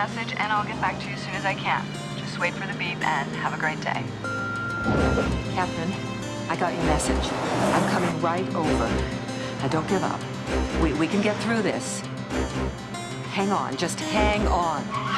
message and I'll get back to you as soon as I can. Just wait for the beep and have a great day. Catherine, I got your message. I'm coming right over. Now don't give up. We, we can get through this. Hang on, just hang on.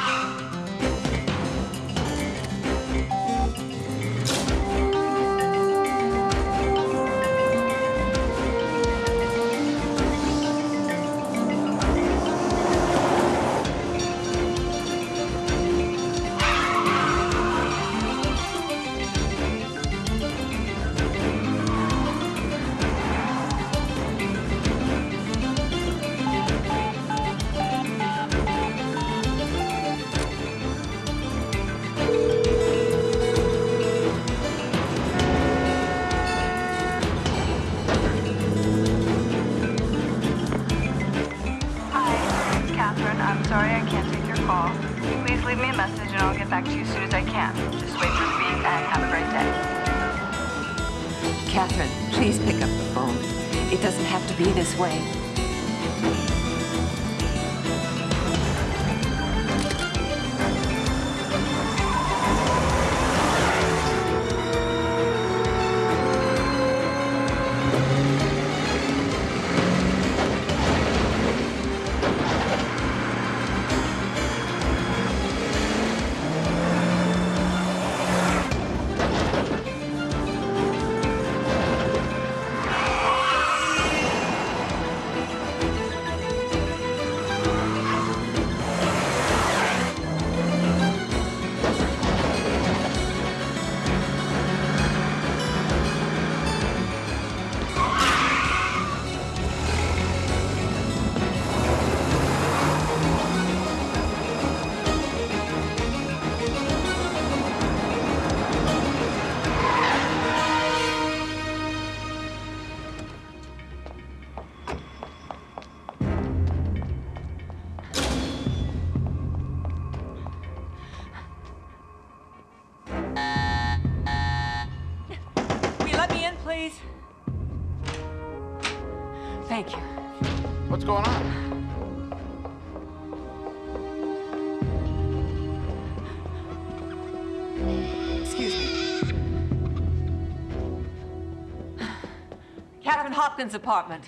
Catherine Hopkins' apartment.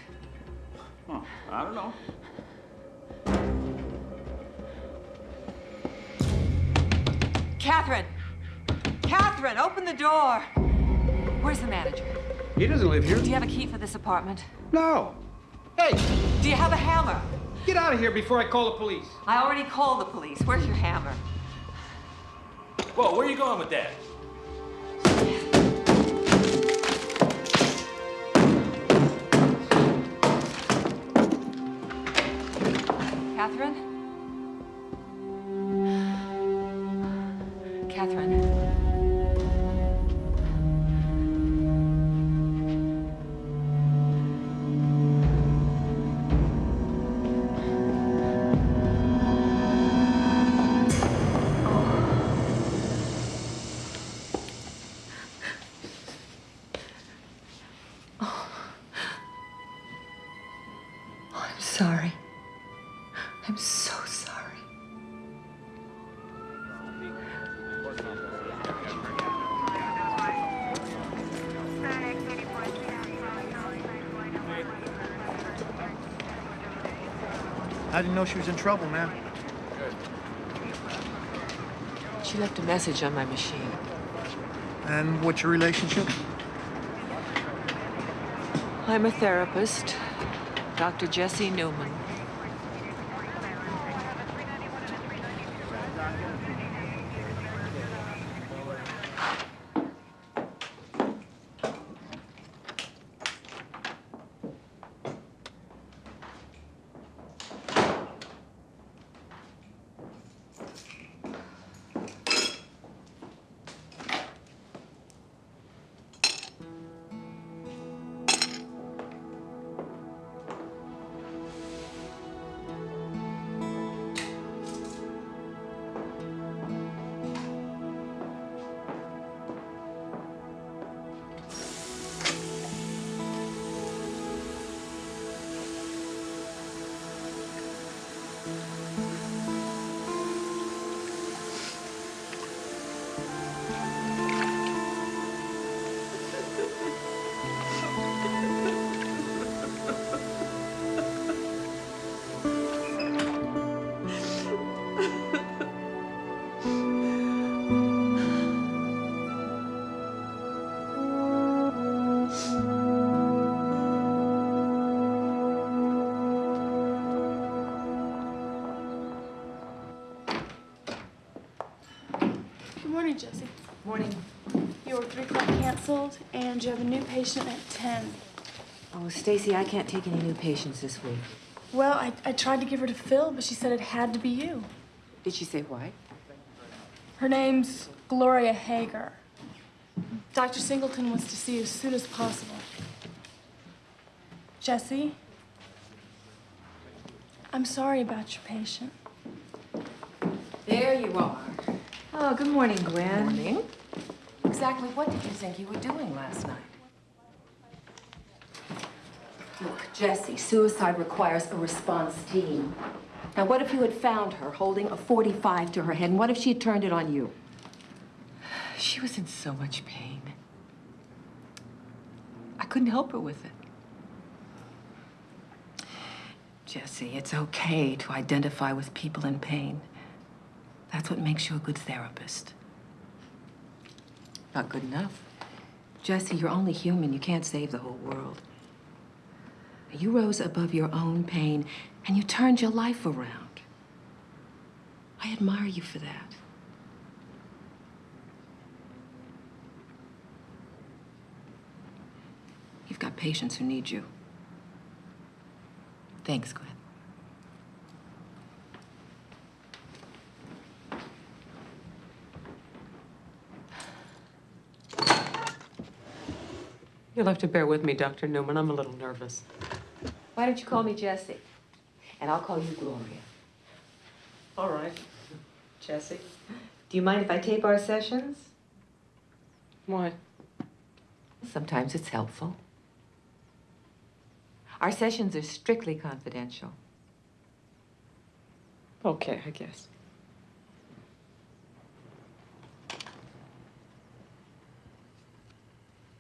Huh, I don't know. Catherine! Catherine, open the door! Where's the manager? He doesn't live here. Do you have a key for this apartment? No. Hey, Do you have a hammer? get out of here before I call the police. I already called the police. Where's your hammer? Whoa, where are you going with that? Catherine? Know she was in trouble, man. She left a message on my machine. And what's your relationship? I'm a therapist, Dr. Jesse Newman. Morning. Your three o'clock canceled, and you have a new patient at ten. Oh, Stacy, I can't take any new patients this week. Well, I, I tried to give her to Phil, but she said it had to be you. Did she say why? Her name's Gloria Hager. Dr. Singleton wants to see you as soon as possible. Jesse, I'm sorry about your patient. There you are. Oh, good morning, Gwen. Morning. Exactly what did you think you were doing last night? Look, Jesse, suicide requires a response team. Now, what if you had found her holding a 45 to her head, and what if she had turned it on you? She was in so much pain. I couldn't help her with it. Jesse, it's okay to identify with people in pain. That's what makes you a good therapist. Not good enough. Jesse, you're only human. You can't save the whole world. You rose above your own pain and you turned your life around. I admire you for that. You've got patients who need you. Thanks, Gwen. You'll have to bear with me, Dr. Newman. I'm a little nervous. Why don't you call me Jesse? And I'll call you Gloria. All right. Jesse? Do you mind if I tape our sessions? Why? Sometimes it's helpful. Our sessions are strictly confidential. Okay, I guess.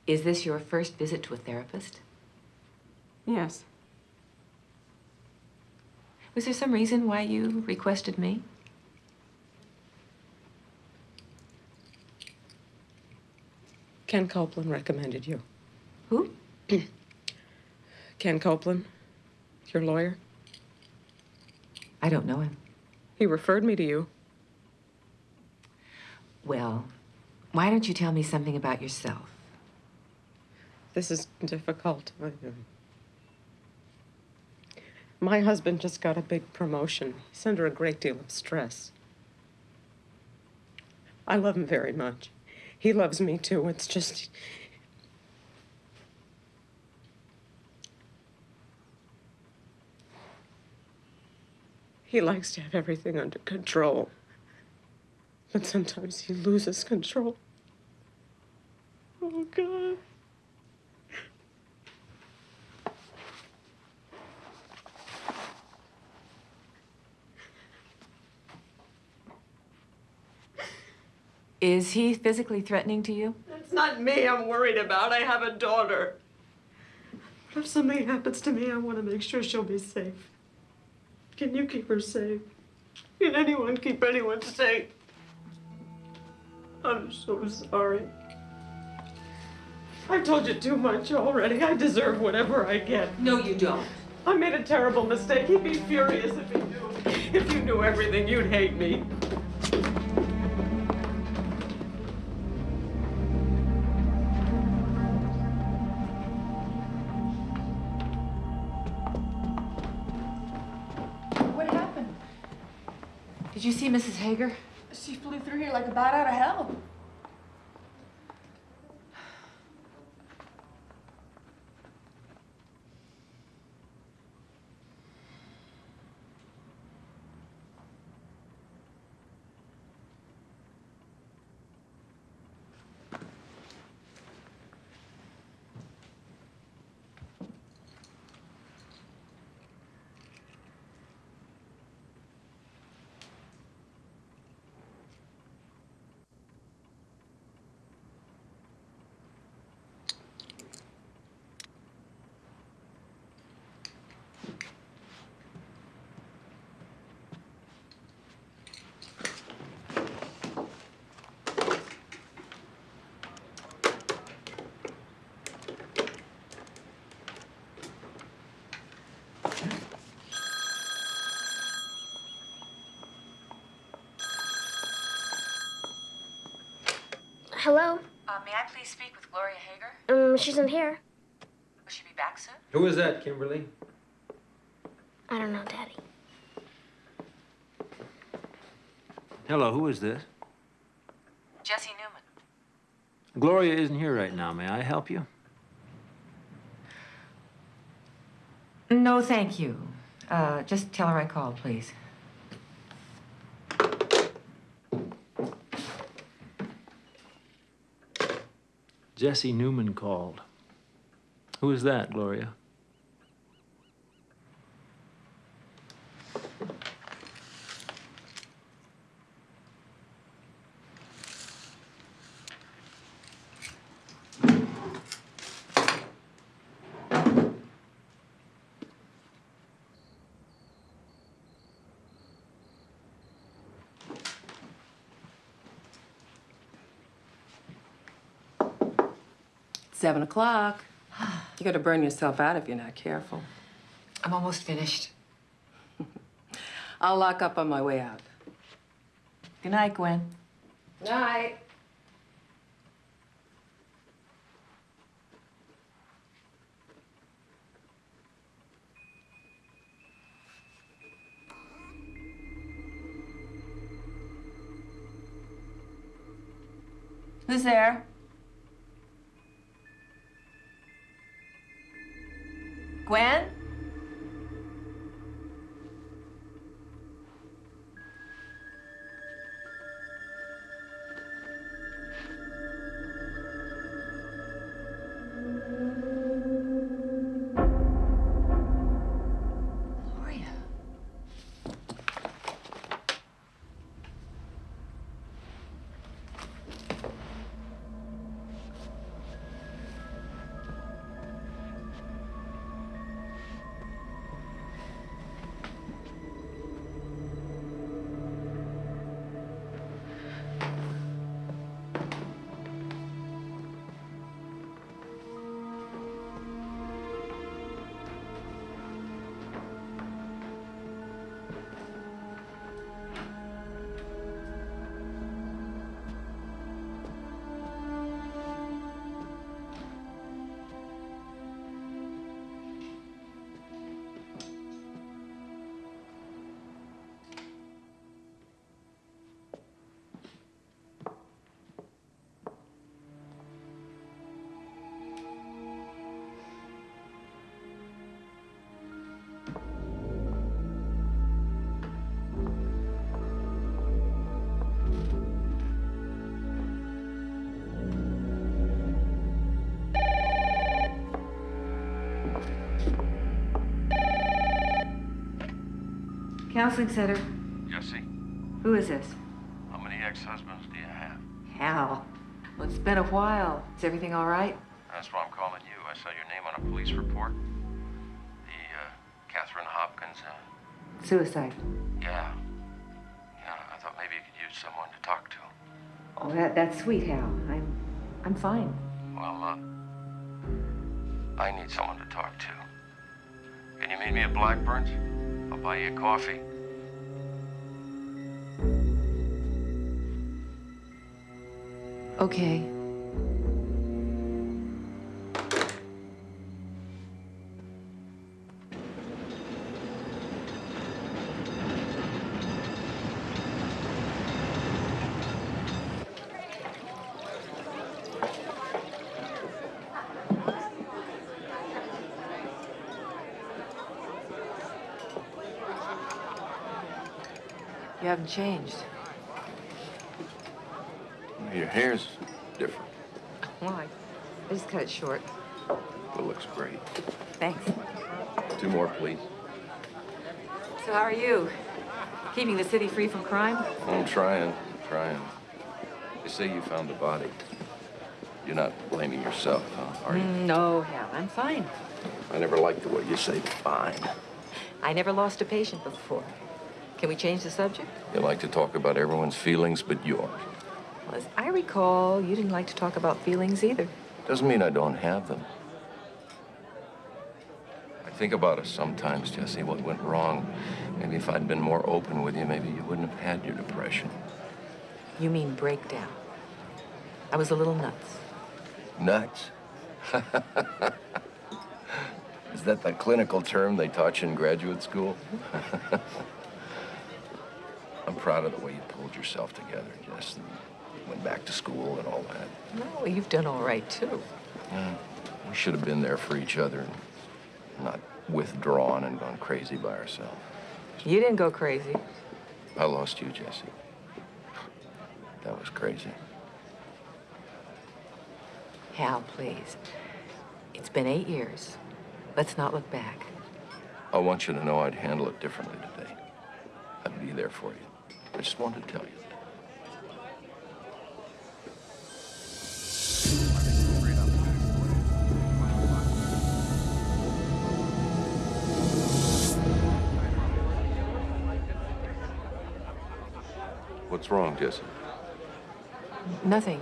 Is this your first visit to a therapist? Yes. Was there some reason why you requested me? Ken Copeland recommended you. Who? Ken Copeland, your lawyer. I don't know him. He referred me to you. Well, why don't you tell me something about yourself? This is difficult. My husband just got a big promotion. He's under a great deal of stress. I love him very much. He loves me too. It's just. He likes to have everything under control. But sometimes he loses control. Oh, God. Is he physically threatening to you? It's not me I'm worried about. I have a daughter. But if something happens to me, I want to make sure she'll be safe. Can you keep her safe? Can anyone keep anyone safe? I'm so sorry. I've told you too much already. I deserve whatever I get. No, you don't. I made a terrible mistake. He'd be furious if he knew. If you knew everything, you'd hate me. Mrs. Hager? She flew through here like a bat out of hell. Hello? Uh, may I please speak with Gloria Hager? Um, she's in here. Will she be back soon? Who is that, Kimberly? I don't know, Daddy. Hello, who is this? Jesse Newman. Gloria isn't here right now. May I help you? No, thank you. Uh, just tell her I called, please. Jesse Newman called. Who is that, Gloria? Seven o'clock. You're gonna burn yourself out if you're not careful. I'm almost finished. I'll lock up on my way out. Good night, Gwen. Good Night. Who's there? Counseling center. Jesse, Who is this? how many ex-husbands do you have? Hal. Well, it's been a while. Is everything all right? That's why I'm calling you. I saw your name on a police report. The, uh, Catherine Hopkins, uh, Suicide. yeah. Yeah, I thought maybe you could use someone to talk to. Oh, that, that's sweet, Hal. I'm, I'm fine. Well, uh, I need someone to talk to. Can you meet me at Blackburn's? I'll buy you a coffee. Okay. You haven't changed. Hair's different. Why? I just cut it short. It looks great. Thanks. Two more, please. So how are you? Keeping the city free from crime? I'm trying, I'm trying. They say you found the body. You're not blaming yourself, huh? Are you? Mm, no, Hal, I'm fine. I never liked the way you say fine. I never lost a patient before. Can we change the subject? You like to talk about everyone's feelings but yours. Well, as I recall, you didn't like to talk about feelings either. Doesn't mean I don't have them. I think about us sometimes, Jesse, what went wrong. Maybe if I'd been more open with you, maybe you wouldn't have had your depression. You mean breakdown? I was a little nuts. Nuts. Is that the clinical term they taught you in graduate school? I'm proud of the way you pulled yourself together, Jess, went back to school and all that. No, you've done all right, too. Yeah, we should have been there for each other and not withdrawn and gone crazy by ourselves. You didn't go crazy. I lost you, Jesse. That was crazy. Hal, please. It's been eight years. Let's not look back. I want you to know I'd handle it differently today. I'd be there for you. I just wanted to tell you. What's wrong, Jesse? Nothing.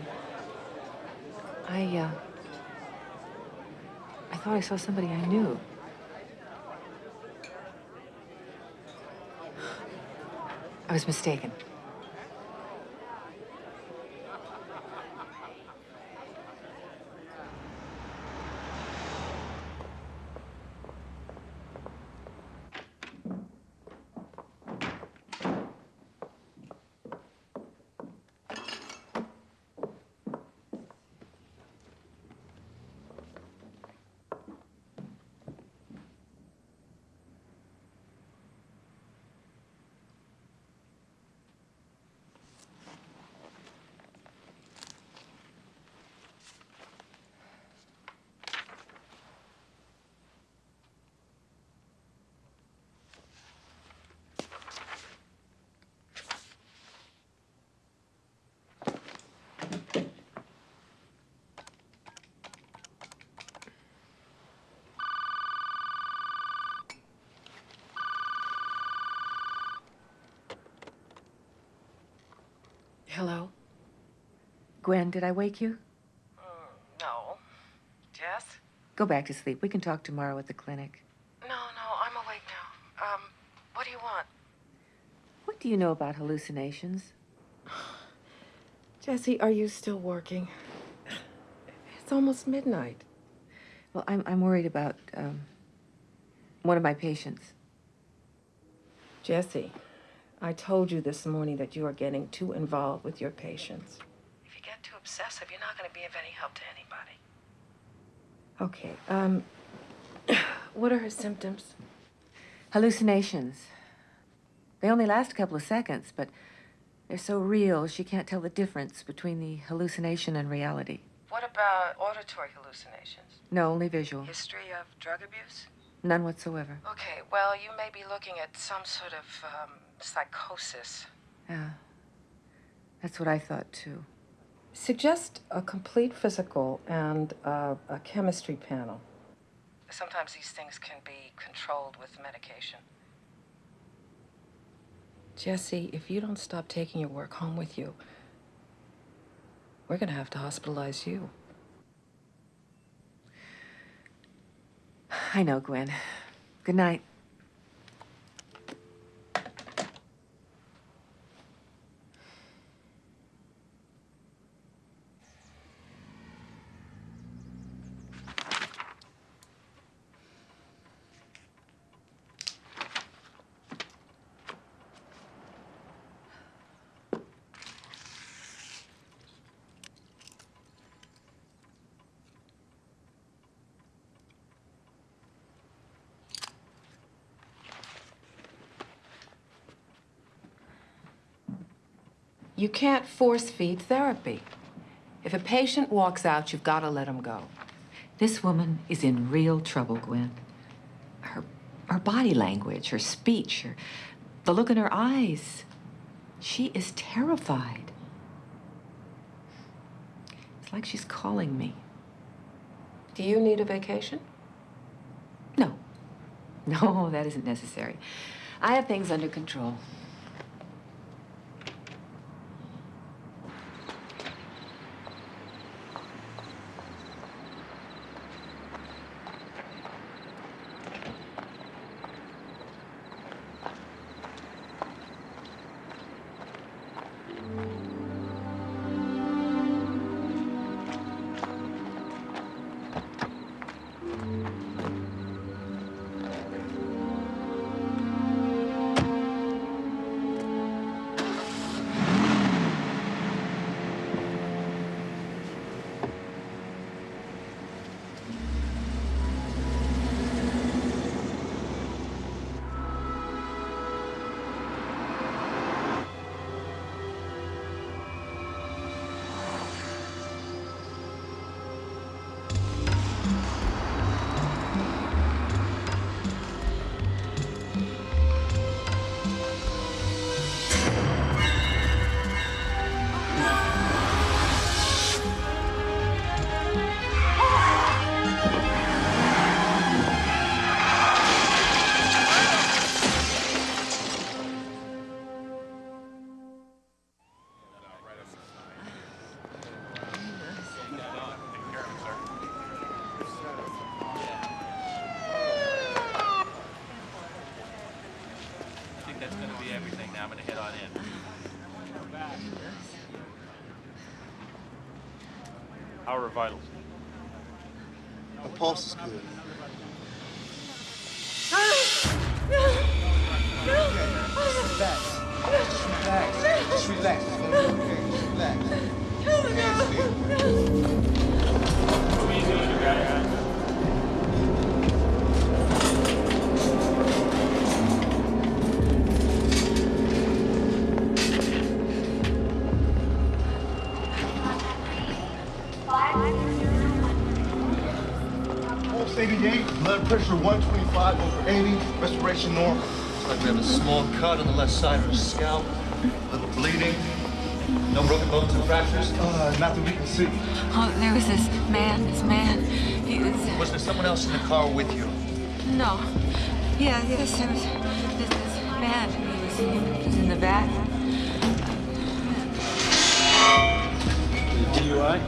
I, uh... I thought I saw somebody I knew. I was mistaken. Hello? Gwen, did I wake you? No. Jess? Go back to sleep. We can talk tomorrow at the clinic. No, no, I'm awake now. Um, what do you want? What do you know about hallucinations? Jesse, are you still working? It's almost midnight. Well, I'm, I'm worried about, um, one of my patients. Jesse, I told you this morning that you are getting too involved with your patients. If you get too obsessive, you're not going to be of any help to anybody. Okay, um, what are her symptoms? Hallucinations. They only last a couple of seconds, but they're so real she can't tell the difference between the hallucination and reality. What about auditory hallucinations? No, only visual. History of drug abuse? None whatsoever. Okay, well, you may be looking at some sort of um, psychosis. Yeah. That's what I thought, too. Suggest a complete physical and uh, a chemistry panel. Sometimes these things can be controlled with medication. Jesse, if you don't stop taking your work home with you, we're going to have to hospitalize you. I know, Gwen. Good night. You can't force feed therapy. If a patient walks out, you've got to let him go. This woman is in real trouble, Gwen. Her, her body language, her speech, her, the look in her eyes. She is terrified. It's like she's calling me. Do you need a vacation? No. No, that isn't necessary. I have things under control. How are vitals? Her pulse is good. Respiration normal. Looks like we have a small cut on the left side of her scalp. A little bleeding. No broken bones or fractures? Uh, not that we can see. Oh, there was this man, this man. He was. Was there someone else in the car with you? No. Yeah, yes, there was this, this man. He was, he was in the back. DUI?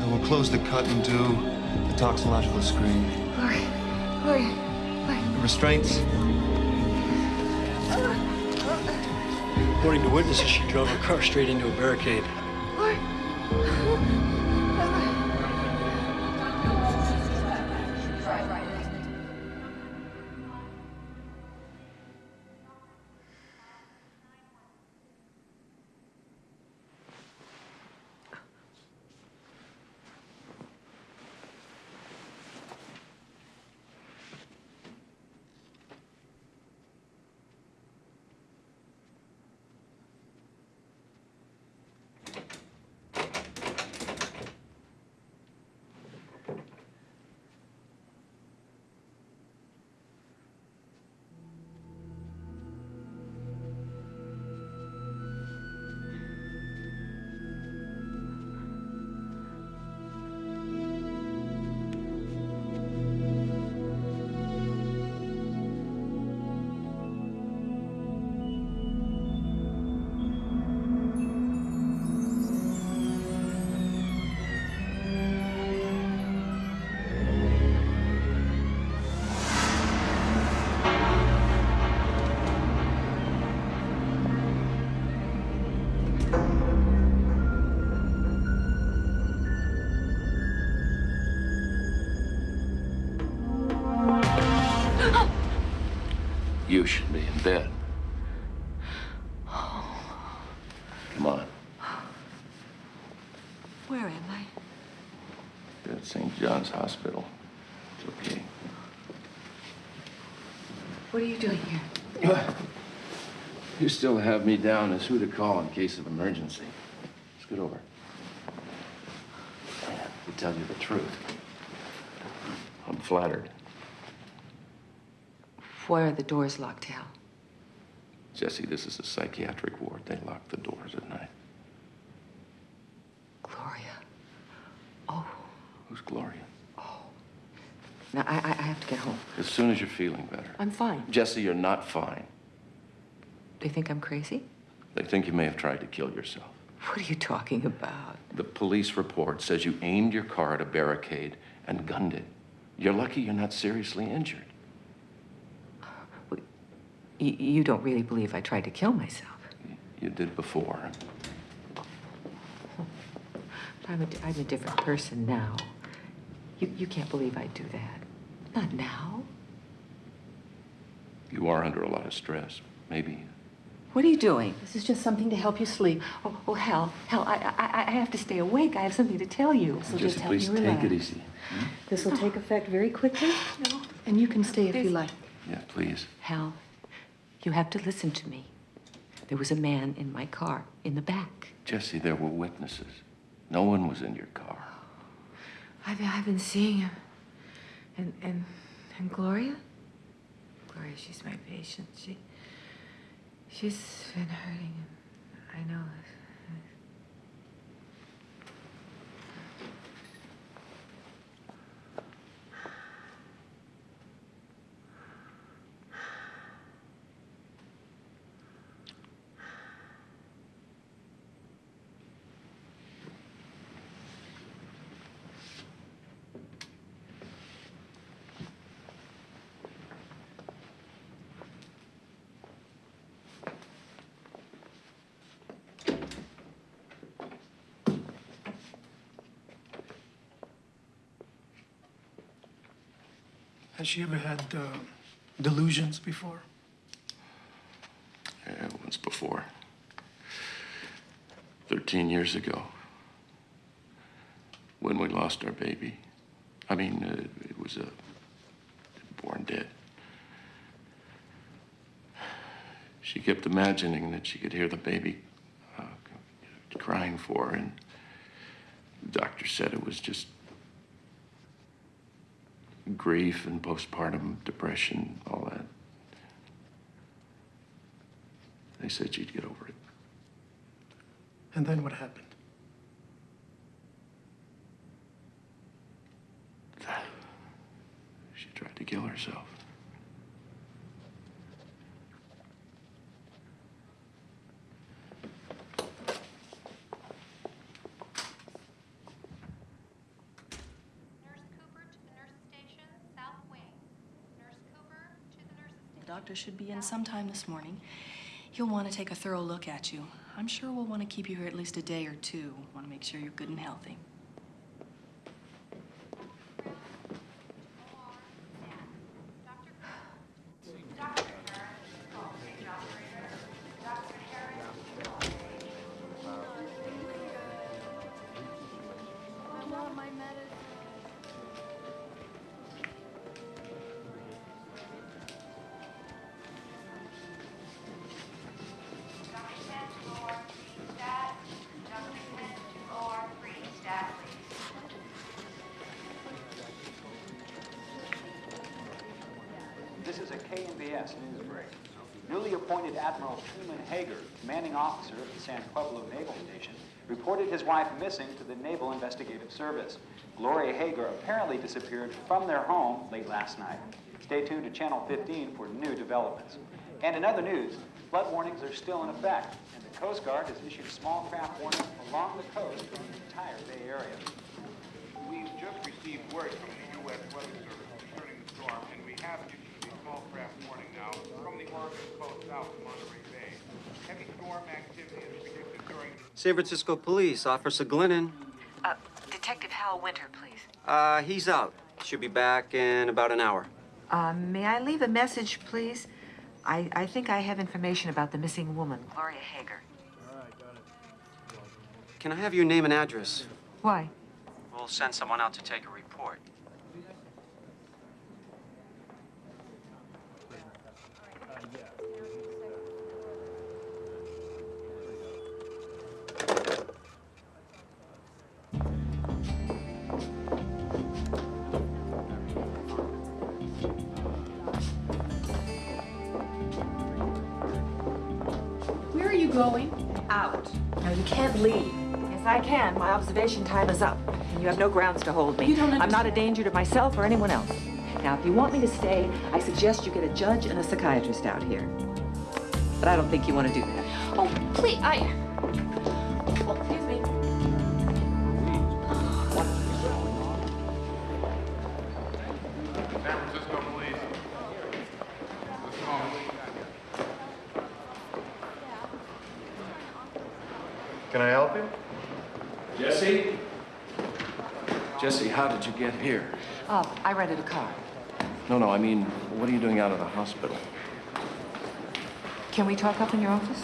Uh, we'll close the cut and do the toxicological screen. Gloria, Gloria, Gloria. Restraints? According to witnesses, she drove her car straight into a barricade. You should be in bed. Come on. Where am I? You're at St. John's Hospital. It's okay. What are you doing here? You still have me down as who to call in case of emergency. Scoot over. To tell you the truth, I'm flattered. Why are the doors locked, Hal? Jesse, this is a psychiatric ward. They lock the doors at night. Gloria. Oh, Who's Gloria? Oh. now I, I I have to get home. As soon as you're feeling better. I'm fine. Jesse, you're not fine. They think I'm crazy? They think you may have tried to kill yourself. What are you talking about? The police report says you aimed your car at a barricade and gunned it. You're lucky you're not seriously injured. Y- you don't really believe I tried to kill myself. You did before. I'm a, di- I'm a different person now. You, you can't believe I'd do that. Not now. You are under a lot of stress. Maybe. What are you doing? This is just something to help you sleep. Oh, oh hell, hell, I, I, I have to stay awake. I have something to tell you. This will Jesse, just help please you take relax. it easy. Hmm? This will take oh. effect very quickly. No. And you can stay if you like. Yeah, please. Hal, you have to listen to me. There was a man in my car, in the back. Jesse, there were witnesses. No one was in your car. I've, I've been seeing him. And, and, and Gloria? Gloria, she's my patient. She, she's been hurting. and I know. Has she ever had uh, delusions before? Yeah, once before. 13 years ago. When we lost our baby. I mean, uh, it was a born dead. She kept imagining that she could hear the baby uh, crying for her, and the doctor said it was just grief and postpartum depression, all that. They said she'd get over it. And then what happened? She tried to kill herself. The doctor should be in sometime this morning. He'll want to take a thorough look at you. I'm sure we'll want to keep you here at least a day or two. Want to make sure you're good and healthy. Missing to the Naval Investigative Service. Gloria Hager apparently disappeared from their home late last night. Stay tuned to Channel 15 for new developments. And in other news, flood warnings are still in effect, and the Coast Guard has issued small craft warnings along the coast for the entire Bay Area. We've just received word from the U.S. Weather Service concerning the storm, and we have issued a small craft warning now from the Oregon coast south of Monterey Bay. Heavy storm activity San Francisco Police, Officer Glennon. Uh, Detective Hal Winter, please. Uh, he's out. Should be back in about an hour. Uh, may I leave a message, please? I, I think I have information about the missing woman, Gloria Hager. All right, got it. Can I have your name and address? Why? We'll send someone out to take a report. Going? Out. No, you can't leave. Yes, I can. My observation time is up. And you have no grounds to hold me. You don't I'm not a danger to myself or anyone else. Now, if you want me to stay, I suggest you get a judge and a psychiatrist out here. But I don't think you want to do that. Oh, please, I. get here? Oh, I rented a car. No, no, I mean, what are you doing out of the hospital? Can we talk up in your office?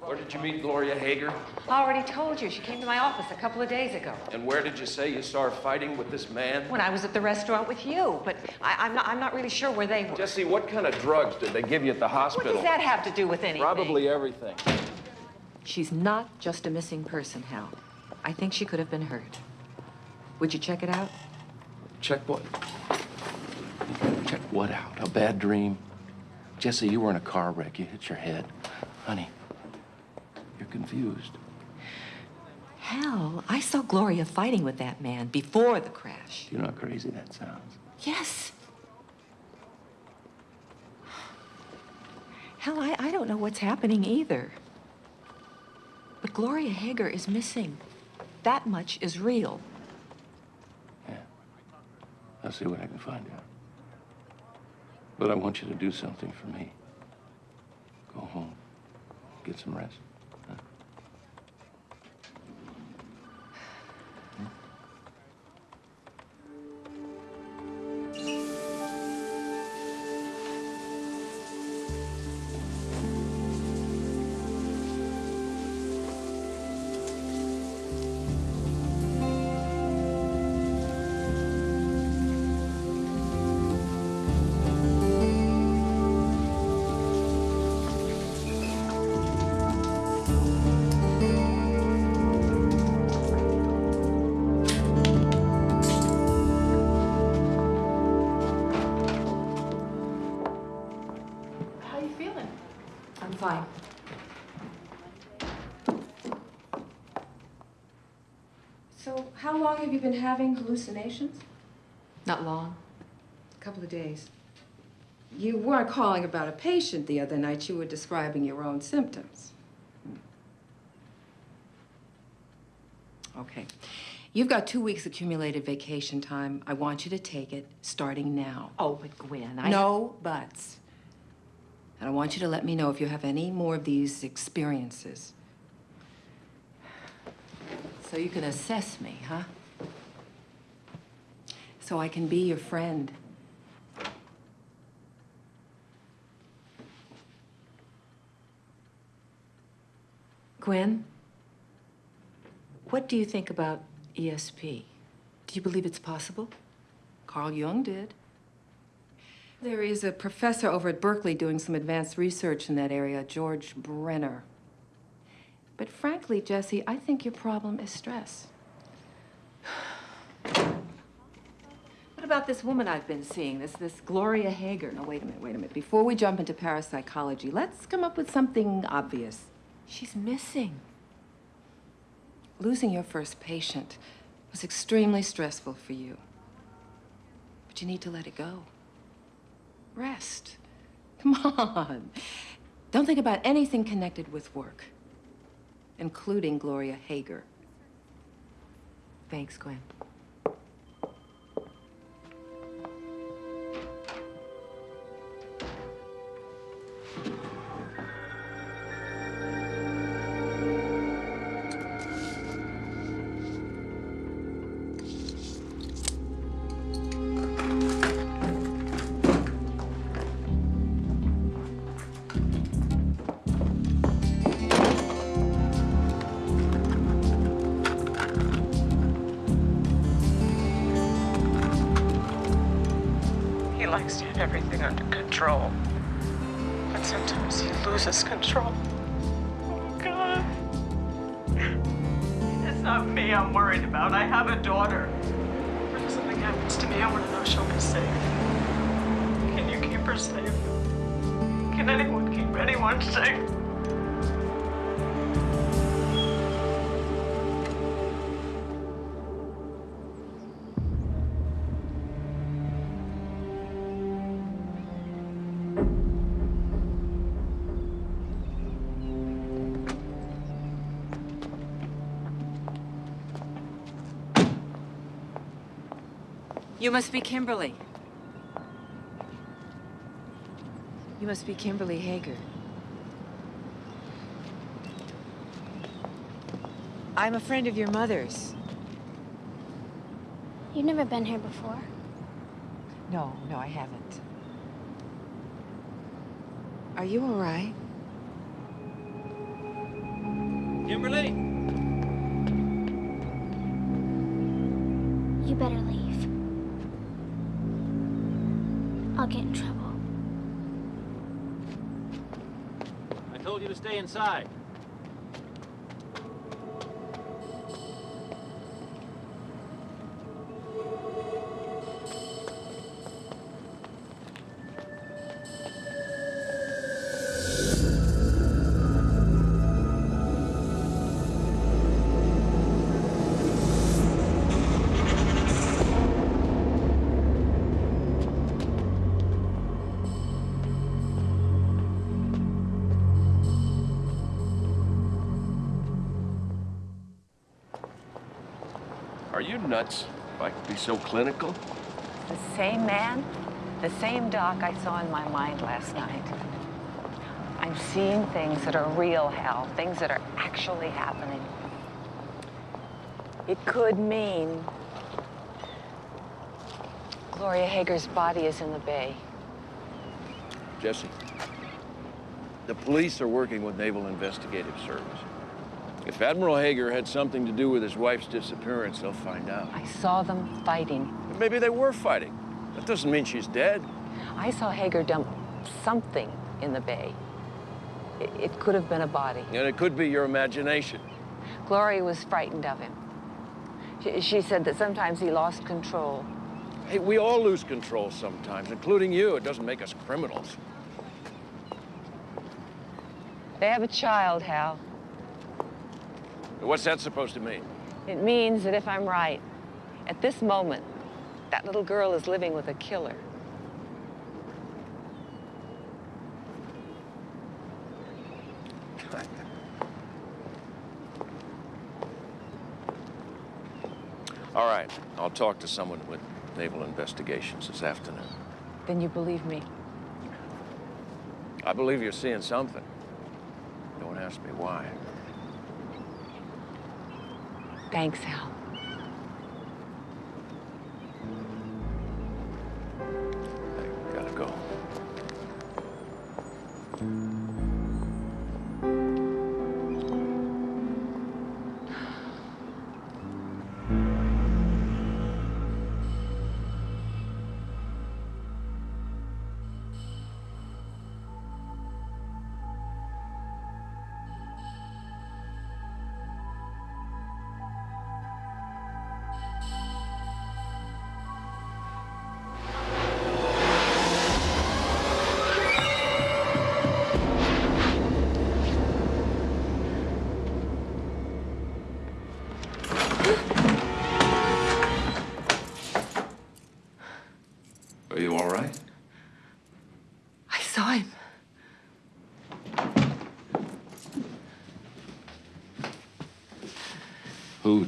Where did you meet Gloria Hager? I already told you. She came to my office a couple of days ago. And where did you say you saw her fighting with this man? When I was at the restaurant with you. But I, I'm, not, I'm not really sure where they were. Jesse, what kind of drugs did they give you at the hospital? What does that have to do with anything? Probably everything. She's not just a missing person, Hal. I think she could have been hurt. Would you check it out? Check what? Check what out? A bad dream? Jesse, you were in a car wreck. You hit your head. Honey, you're confused. Hal, I saw Gloria fighting with that man before the crash. You know how crazy that sounds. Yes. Hal, I, I don't know what's happening either. But Gloria Hager is missing. That much is real. I'll see what I can find out. But I want you to do something for me. Go home. Get some rest. Have you been having hallucinations? Not long. A couple of days. You weren't calling about a patient the other night. You were describing your own symptoms. Okay. You've got two weeks accumulated vacation time. I want you to take it starting now. Oh, but Gwen, I... No buts. And I want you to let me know if you have any more of these experiences. So you can assess me, huh? So I can be your friend. Gwen, what do you think about ESP? Do you believe it's possible? Carl Jung did. There is a professor over at Berkeley doing some advanced research in that area, George Brenner. But frankly, Jesse, I think your problem is stress. What about this woman I've been seeing, this, this Gloria Hager? Now, wait a minute, wait a minute. Before we jump into parapsychology, let's come up with something obvious. She's missing. Losing your first patient was extremely stressful for you. But you need to let it go. Rest. Come on. Don't think about anything connected with work, including Gloria Hager. Thanks, Gwen. You must be Kimberly. You must be Kimberly Hager. I'm a friend of your mother's. You've never been here before. No, no, I haven't. Are you all right? Kimberly? Get in trouble. I told you to stay inside. You nuts? If I could be so clinical? The same man, the same doc I saw in my mind last night. I'm seeing things that are real, Hal, things that are actually happening. It could mean Gloria Hager's body is in the bay. Jesse, the police are working with Naval Investigative Service. If Admiral Hager had something to do with his wife's disappearance, they'll find out. I saw them fighting. Maybe they were fighting. That doesn't mean she's dead. I saw Hager dump something in the bay. It, it could have been a body. And it could be your imagination. Gloria was frightened of him. She, she said that sometimes he lost control. Hey, we all lose control sometimes, including you. It doesn't make us criminals. They have a child, Hal. What's that supposed to mean? It means that if I'm right, at this moment, that little girl is living with a killer. All right, I'll talk to someone with Naval Investigations this afternoon. Then you believe me. I believe you're seeing something. Don't ask me why. Thanks, Hal.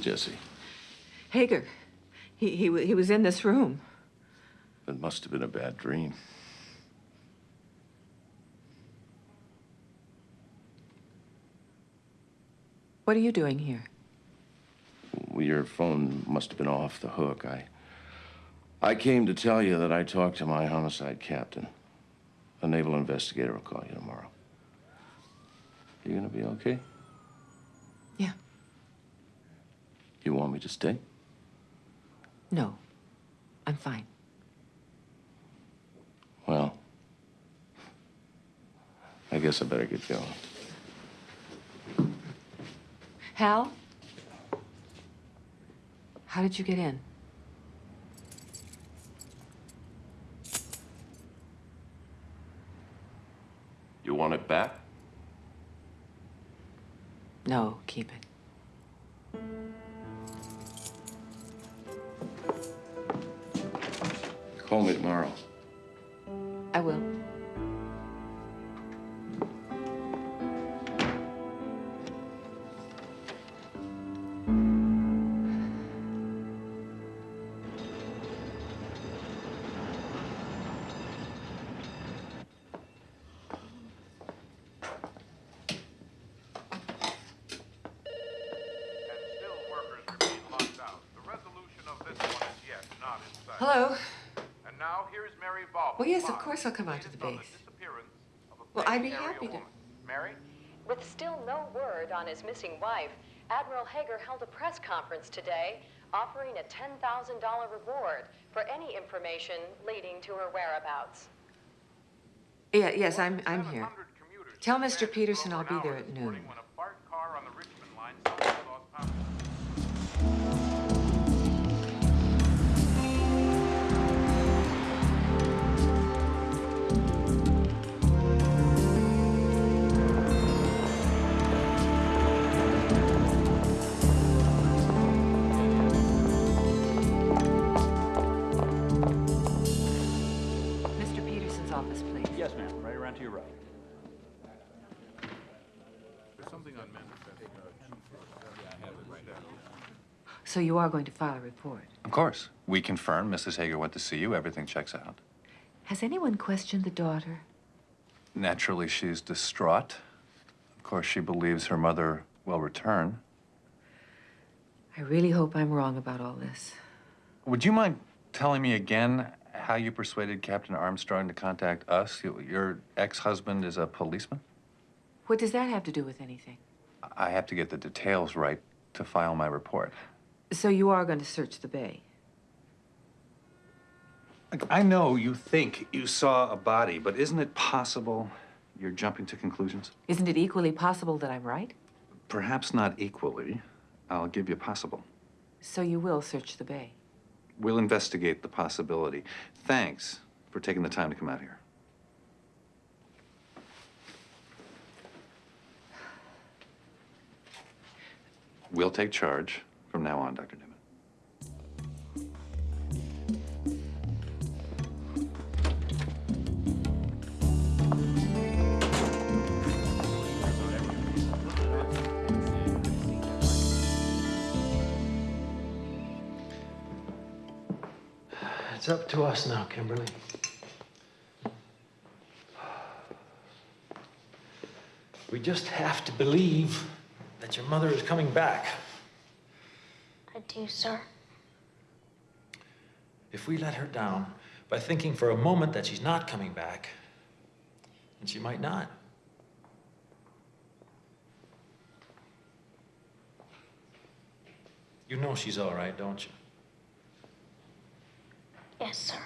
Jesse? Hager. He, he, he was in this room. It must have been a bad dream. What are you doing here? Well, your phone must have been off the hook. I I came to tell you that I talked to my homicide captain. A naval investigator will call you tomorrow. You gonna be okay? Yeah. You want me to stay? No. I'm fine. Well, I guess I better get going. Hal? How did you get in? You want it back? No, keep it. Call me tomorrow. I will. Course I'll come out to the base. Well, I'd be happy to. Mary? With still no word on his missing wife, Admiral Hager held a press conference today offering a $10,000 reward for any information leading to her whereabouts. Yeah, yes, I'm, I'm here. Tell Mr. Peterson I'll be there at noon. So you are going to file a report. Of course. We confirm Mrs. Hager went to see you. Everything checks out. Has anyone questioned the daughter? Naturally, she's distraught. Of course, she believes her mother will return. I really hope I'm wrong about all this. Would you mind telling me again how you persuaded Captain Armstrong to contact us? Your ex-husband is a policeman? What does that have to do with anything? I have to get the details right to file my report. So you are going to search the bay? I know you think you saw a body, but isn't it possible you're jumping to conclusions? Isn't it equally possible that I'm right? Perhaps not equally. I'll give you possible. So you will search the bay? We'll investigate the possibility. Thanks for taking the time to come out here. We'll take charge from now on, Dr. Newman. It's up to us now, Kimberly. We just have to believe that your mother is coming back. I do, sir. If we let her down by thinking for a moment that she's not coming back, then she might not. You know she's all right, don't you? Yes, sir.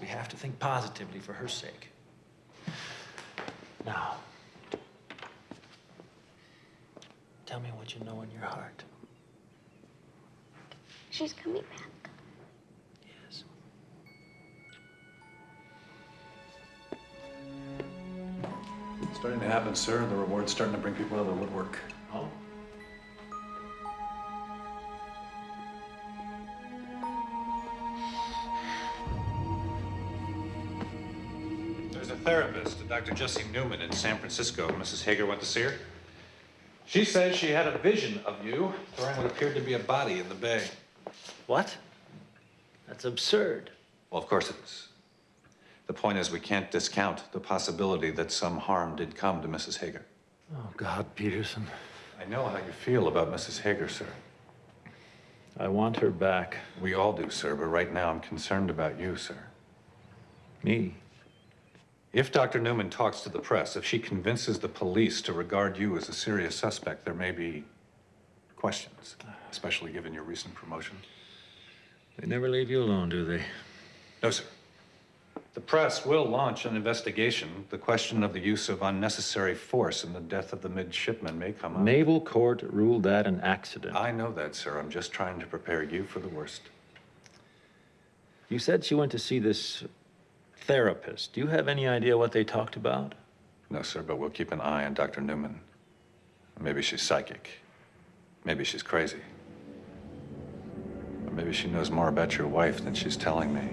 We have to think positively for her sake. Now, tell me what you know in your heart. She's coming back. Yes. It's starting to happen, sir. The reward's starting to bring people out of the woodwork. Oh? There's a therapist, Dr. Jesse Newman in San Francisco. Mrs. Hager went to see her. She says she had a vision of you throwing what appeared to be a body in the bay. What? That's absurd. Well, of course it is. The point is, we can't discount the possibility that some harm did come to Mrs. Hager. Oh, God, Peterson. I know how you feel about Mrs. Hager, sir. I want her back. We all do, sir, but right now I'm concerned about you, sir. Me? If Dr. Newman talks to the press, if she convinces the police to regard you as a serious suspect, there may be questions, ah. Especially given your recent promotion. They never leave you alone, do they? No, sir. The press will launch an investigation. The question of the use of unnecessary force in the death of the midshipman may come up. Naval Court ruled that an accident. I know that, sir. I'm just trying to prepare you for the worst. You said she went to see this therapist. Do you have any idea what they talked about? No, sir, but we'll keep an eye on Dr. Newman. Maybe she's psychic. Maybe she's crazy. Maybe she knows more about your wife than she's telling me.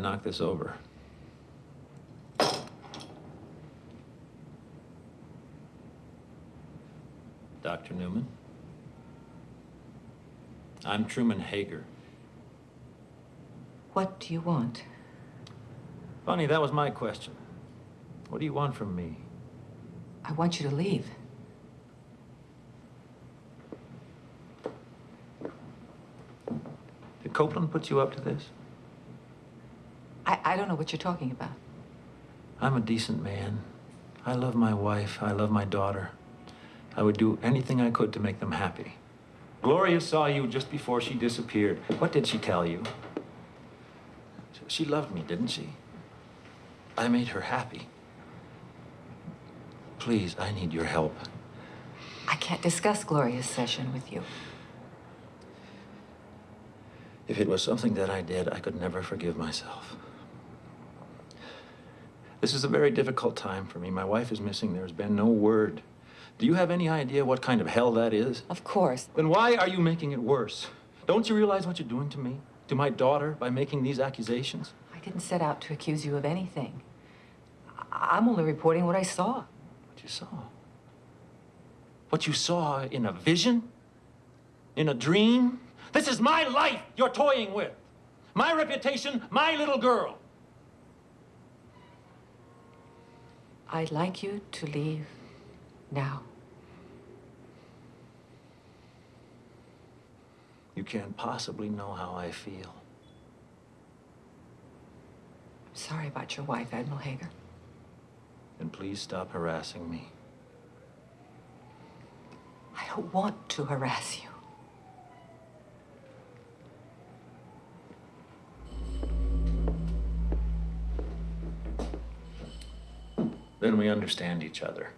Knocked this over. Dr. Newman? I'm Truman Hager. What do you want? Funny, that was my question. What do you want from me? I want you to leave. Did Copeland put you up to this? I, I don't know what you're talking about. I'm a decent man. I love my wife. I love my daughter. I would do anything I could to make them happy. Gloria saw you just before she disappeared. What did she tell you? She loved me, didn't she? I made her happy. Please, I need your help. I can't discuss Gloria's session with you. If it was something that I did, I could never forgive myself. This is a very difficult time for me. My wife is missing. There's been no word. Do you have any idea what kind of hell that is? Of course. Then why are you making it worse? Don't you realize what you're doing to me? To my daughter by making these accusations? I didn't set out to accuse you of anything. I- I'm only reporting what I saw. What you saw? What you saw in a vision? In a dream? This is my life you're toying with. My reputation, my little girl. I'd like you to leave now. You can't possibly know how I feel. I'm sorry about your wife, Admiral Hager. And please stop harassing me. I don't want to harass you. Then we understand each other.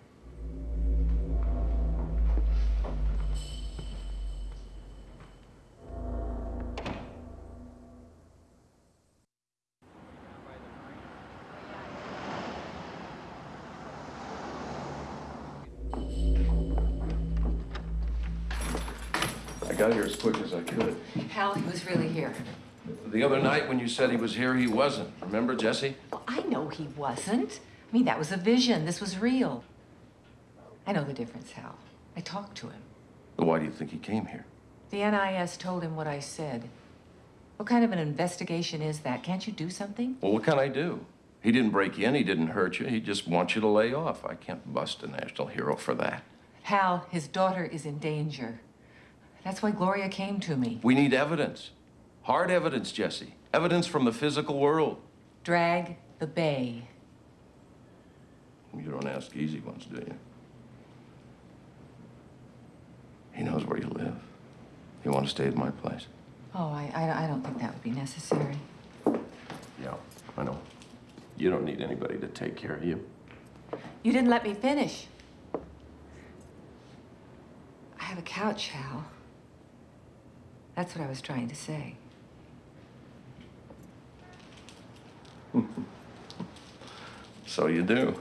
I got here as quick as I could. Hal, he was really here. The other night when you said he was here, he wasn't. Remember, Jesse? Well, I know he wasn't. I mean, that was a vision. This was real. I know the difference, Hal. I talked to him. Well, why do you think he came here? The NIS told him what I said. What kind of an investigation is that? Can't you do something? Well, what can I do? He didn't break in, he didn't hurt you, he just wants you to lay off. I can't bust a national hero for that. Hal, his daughter is in danger. That's why Gloria came to me. We need evidence. Hard evidence, Jesse. Evidence from the physical world. Drag the bay. You don't ask easy ones, do you? He knows where you live. You want to stay at my place? Oh, I, I, I don't think that would be necessary. Yeah, I know. You don't need anybody to take care of you. You didn't let me finish. I have a couch, Hal. That's what I was trying to say. So you do.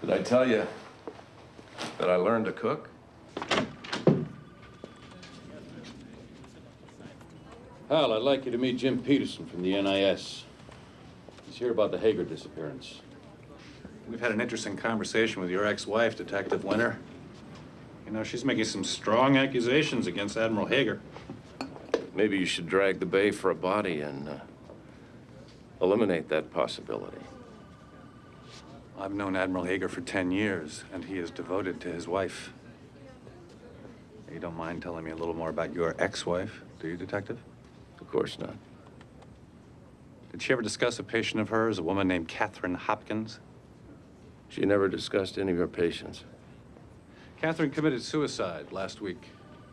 Did I tell you that I learned to cook? Hal, I'd like you to meet Jim Peterson from the NIS. He's here about the Hager disappearance. We've had an interesting conversation with your ex-wife, Detective Winter. You know, she's making some strong accusations against Admiral Hager. Maybe you should drag the bay for a body and uh, eliminate that possibility. I've known Admiral Hager for 10 years, and he is devoted to his wife. You don't mind telling me a little more about your ex-wife, do you, Detective? Of course not. Did she ever discuss a patient of hers, a woman named Catherine Hopkins? She never discussed any of her patients. Catherine committed suicide last week.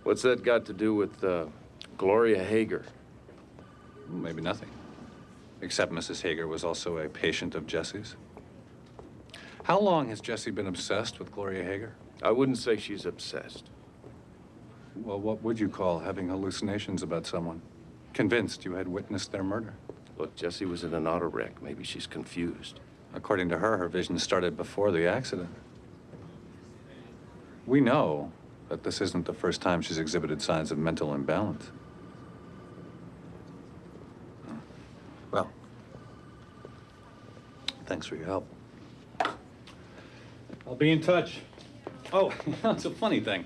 What's that got to do with uh, Gloria Hager? Maybe nothing. Except Mrs. Hager was also a patient of Jesse's. How long has Jesse been obsessed with Gloria Hager? I wouldn't say she's obsessed. Well, what would you call having hallucinations about someone? Convinced you had witnessed their murder. Look, Jesse was in an auto wreck. Maybe she's confused. According to her, her vision started before the accident. We know that this isn't the first time she's exhibited signs of mental imbalance. Well, thanks for your help. I'll be in touch. Oh, it's a funny thing.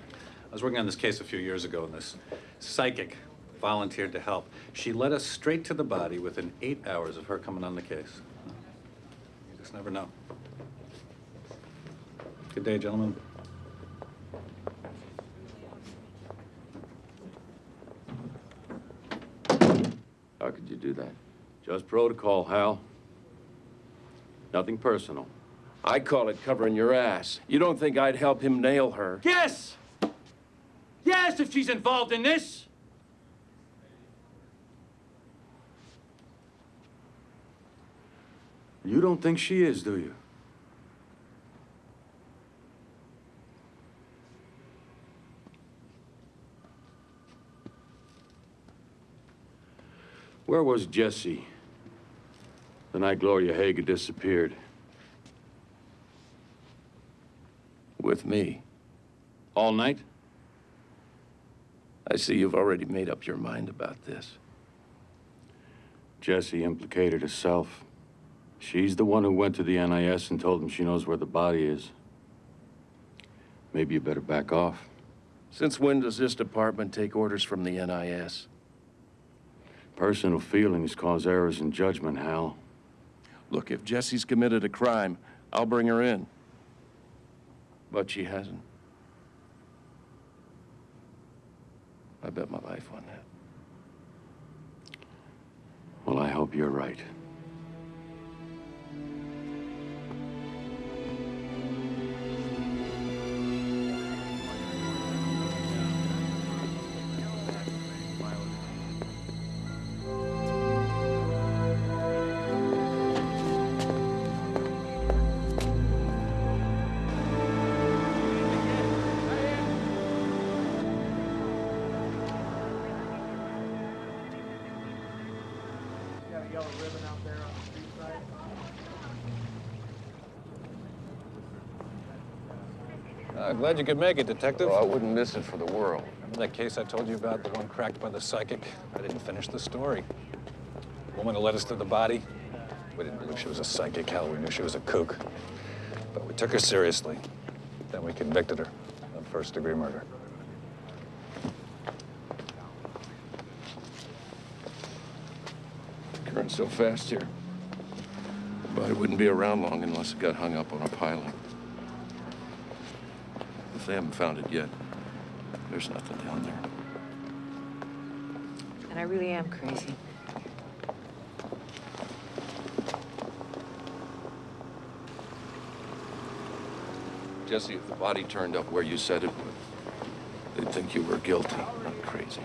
I was working on this case a few years ago, and this psychic volunteered to help. She led us straight to the body within eight hours of her coming on the case. You just never know. Good day, gentlemen. How could you do that? Just protocol, Hal. Nothing personal. I call it covering your ass. You don't think I'd help him nail her? Yes! Yes, if she's involved in this! You don't think she is, do you? Where was Jesse the night Gloria Hager disappeared? With me. All night? I see you've already made up your mind about this. Jesse implicated herself. She's the one who went to the NIS and told them she knows where the body is. Maybe you better back off. Since when does this department take orders from the NIS? Personal feelings cause errors in judgment, Hal. Look, if Jesse's committed a crime, I'll bring her in. But she hasn't. I bet my life on that. Well, I hope you're right. Glad you could make it, Detective. Oh, I wouldn't miss it for the world. Remember that case I told you about, the one cracked by the psychic? I didn't finish the story. The woman who led us to the body, we didn't believe she was a psychic. Hell, we knew she was a kook. But we took her seriously. Then we convicted her of first-degree murder. Current so fast here. The body wouldn't be around long unless it got hung up on a piling. They haven't found it yet, there's nothing down there. And I really am crazy. Jesse, if the body turned up where you said it would, they'd think you were guilty, not crazy.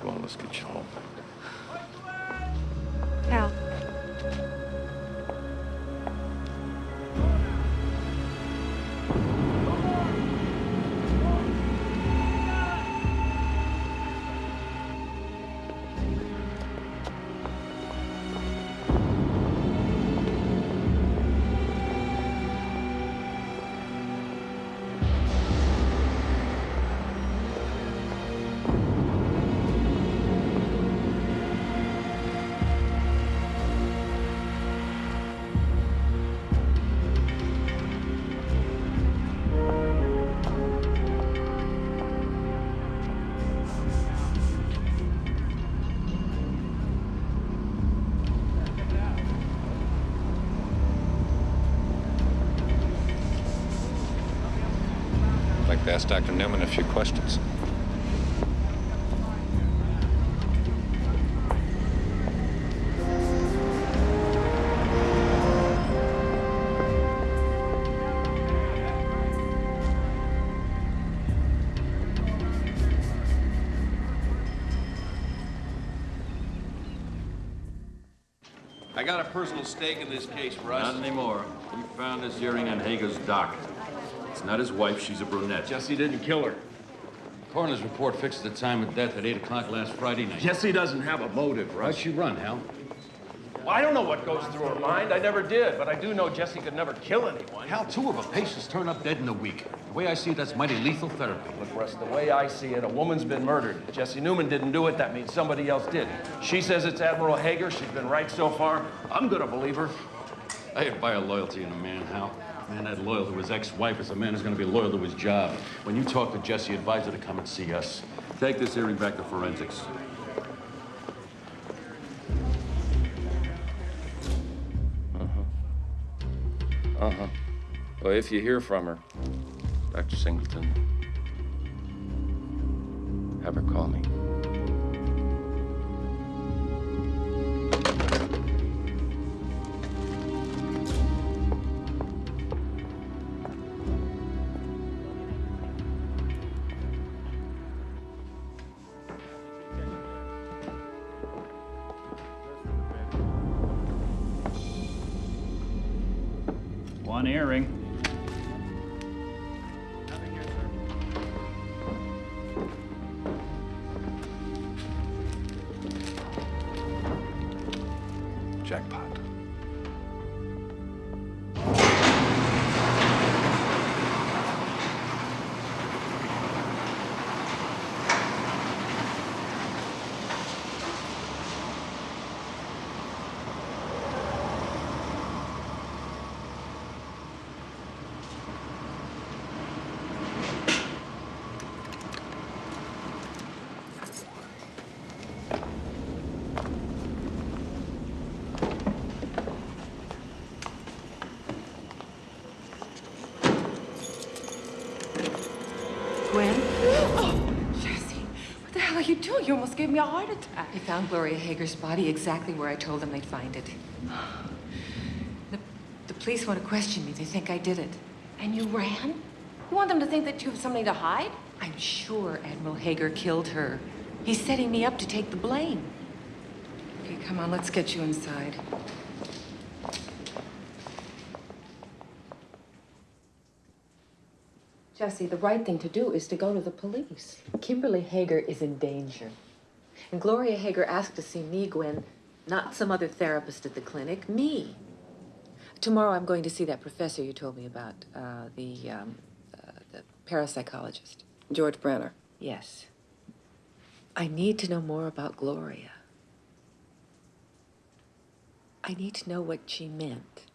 Come on, let's get you home. To ask Dr. Newman a few questions. I got a personal stake in this case, Russ. Not anymore. We found this earring on Hager's dock. It's not his wife, she's a brunette. Jesse didn't kill her. Coroner's report fixes the time of death at 8 o'clock last Friday night. Jesse doesn't have a motive, Why'd Russ. she run, Hal? Well, I don't know what goes through her mind. I never did, but I do know Jesse could never kill anyone. Hal, two of her patients turn up dead in a week. The way I see it, that's mighty lethal therapy. Look, Russ, the way I see it, a woman's been murdered. Jesse Newman didn't do it. That means somebody else did. She says it's Admiral Hager. She's been right so far. I'm gonna believe her. I admire loyalty in a man, Hal. Man that loyal to his ex-wife is a man who's going to be loyal to his job. When you talk to Jesse, advise her to come and see us. Take this earring back to forensics. Uh-huh. Uh-huh. Well, if you hear from her, Dr. Singleton, have her call me. Gave me a heart attack. They found Gloria Hager's body exactly where I told them they'd find it. The, the police want to question me. They think I did it. And you ran? You want them to think that you have something to hide? I'm sure Admiral Hager killed her. He's setting me up to take the blame. Okay, come on, let's get you inside. Jesse, the right thing to do is to go to the police. Kimberly Hager is in danger. And Gloria Hager asked to see me, Gwen, not some other therapist at the clinic, me. Tomorrow I'm going to see that professor you told me about, uh, the, um, uh, the parapsychologist. George Brenner. Yes. I need to know more about Gloria. I need to know what she meant.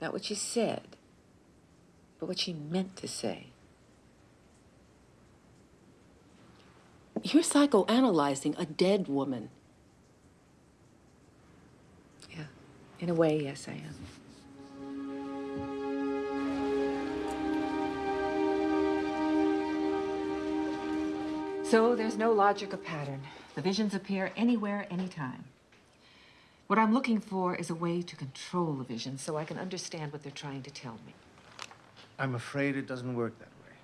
Not what she said, but what she meant to say. You're psychoanalyzing a dead woman. Yeah, in a way, yes, I am. So there's no logic or pattern. The visions appear anywhere, anytime. What I'm looking for is a way to control the visions so I can understand what they're trying to tell me. I'm afraid it doesn't work that way.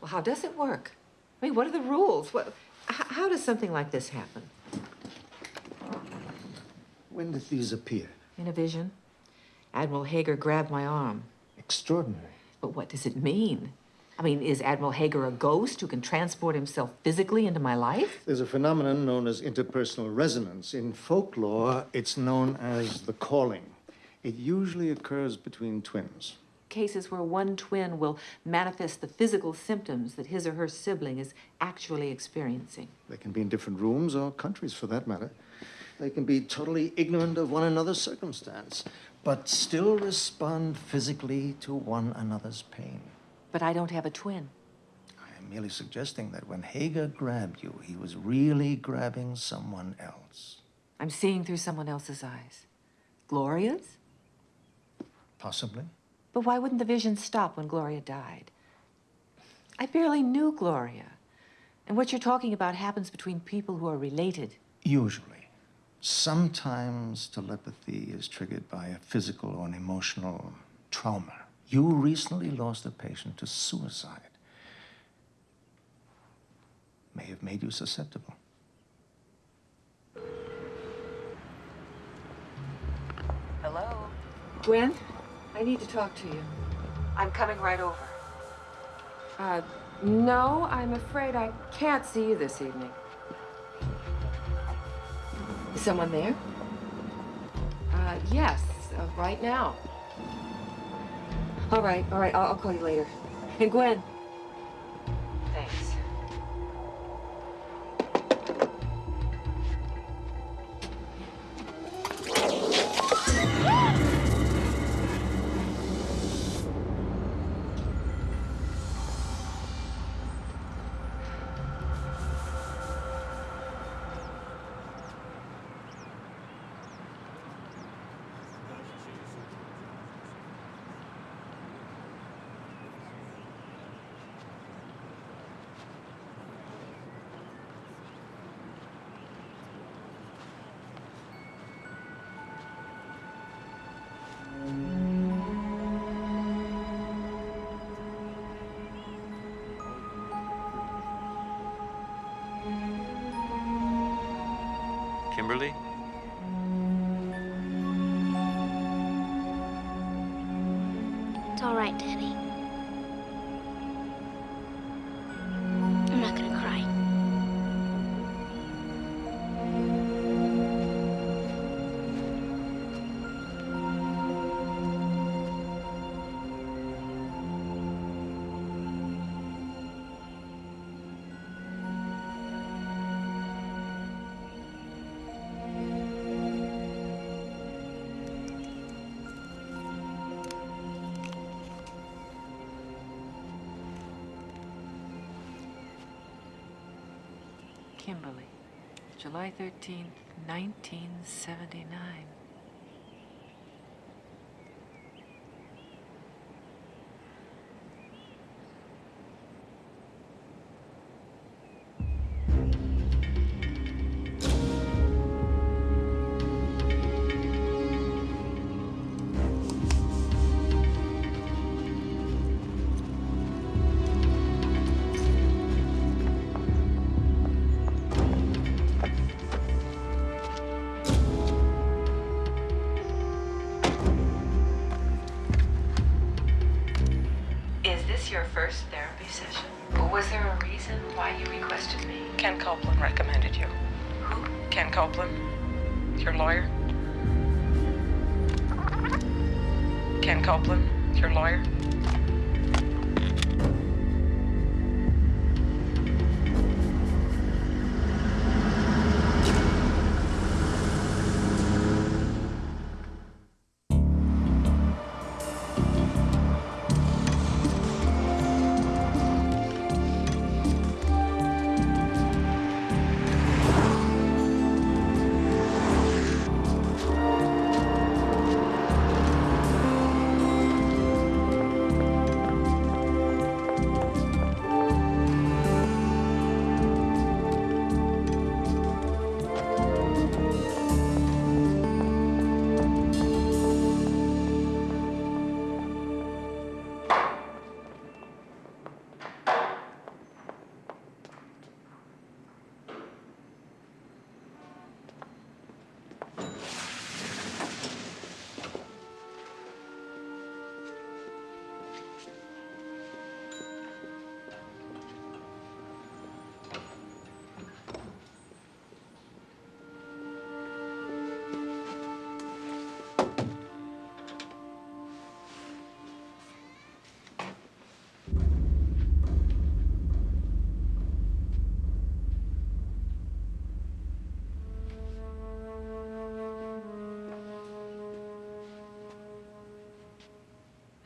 Well, how does it work? I mean, what are the rules? What, how does something like this happen? When did these appear? In a vision, Admiral Hager grabbed my arm. Extraordinary. But what does it mean? I mean, is Admiral Hager a ghost who can transport himself physically into my life? There's a phenomenon known as interpersonal resonance. In folklore, it's known as the calling. It usually occurs between twins. Cases where one twin will manifest the physical symptoms that his or her sibling is actually experiencing. They can be in different rooms or countries, for that matter. They can be totally ignorant of one another's circumstance, but still respond physically to one another's pain. But I don't have a twin. I am merely suggesting that when Hager grabbed you, he was really grabbing someone else. I'm seeing through someone else's eyes. Gloria's? Possibly. But why wouldn't the vision stop when Gloria died? I barely knew Gloria. And what you're talking about happens between people who are related. Usually. Sometimes telepathy is triggered by a physical or an emotional trauma. You recently lost a patient to suicide. May have made you susceptible. Hello? Gwen, I need to talk to you. I'm coming right over. Uh, no, I'm afraid I can't see you this evening. Is someone there? Uh, yes, uh, right now. All right, all right, I'll, I'll call you later. And Gwen. July 13th, 1979.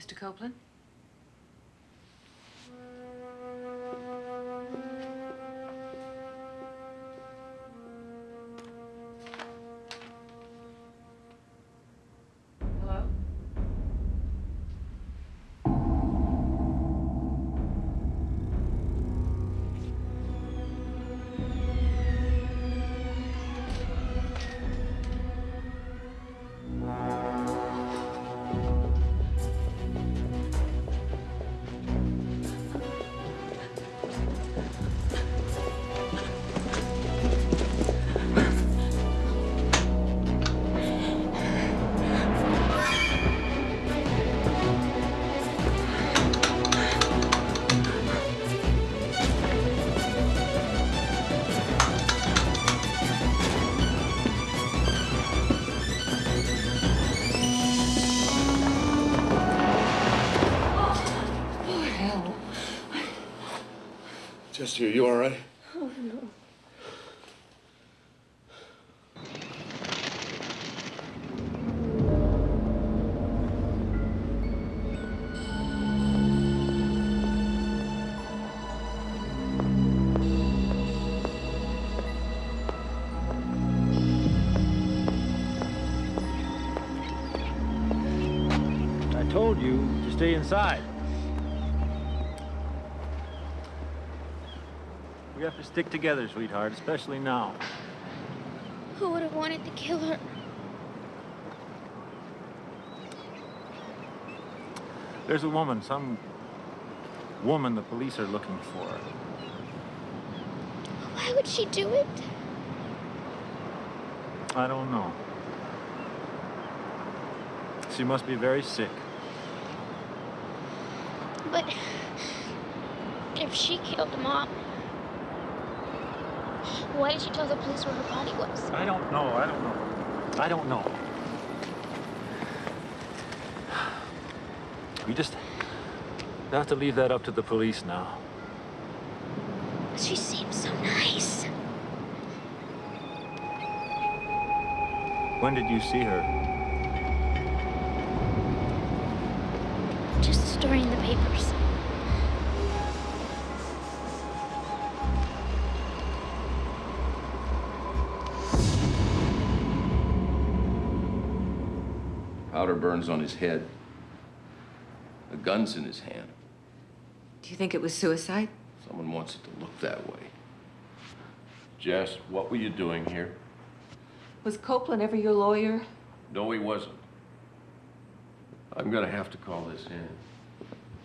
Mr. Copeland? Chester, you all right? Oh, no. I told you to stay inside. We have to stick together, sweetheart, especially now. Who would have wanted to kill her? There's a woman, some woman the police are looking for. Why would she do it? I don't know. She must be very sick. But if she killed Mom, why did she tell the police where her body was? I don't know. I don't know. I don't know. We just have to leave that up to the police now. She seems so nice. When did you see her? Just in the papers. Burns on his head. A gun's in his hand. Do you think it was suicide? Someone wants it to look that way. Jess, what were you doing here? Was Copeland ever your lawyer? No, he wasn't. I'm gonna have to call this in.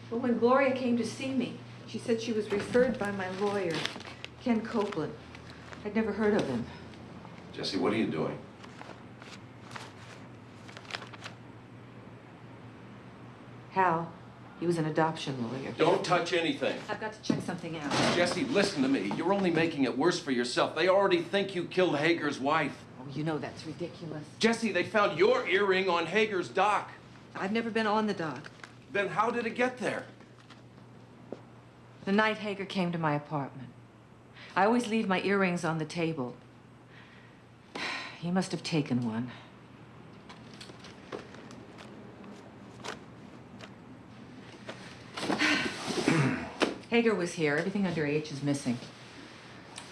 Well, when Gloria came to see me, she said she was referred by my lawyer, Ken Copeland. I'd never heard of him. Jesse, what are you doing? Hal, He was an adoption lawyer. Don't touch anything. I've got to check something out. Jesse, listen to me. You're only making it worse for yourself. They already think you killed Hager's wife. Oh, you know that's ridiculous. Jesse, they found your earring on Hager's dock. I've never been on the dock. Then how did it get there? The night Hager came to my apartment. I always leave my earrings on the table. He must have taken one. Hager was here. Everything under H is missing.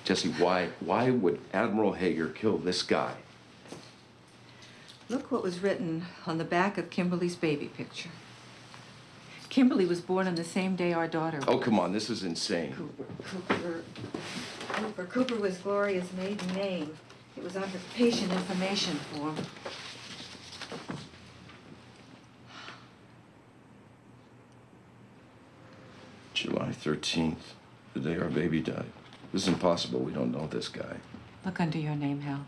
Jesse, why why would Admiral Hager kill this guy? Look what was written on the back of Kimberly's baby picture. Kimberly was born on the same day our daughter Oh, come on, this is insane. Cooper. Cooper. Cooper was Gloria's maiden name. It was on her patient information form. July 13th, the day our baby died. This is impossible. We don't know this guy. Look under your name, Hal.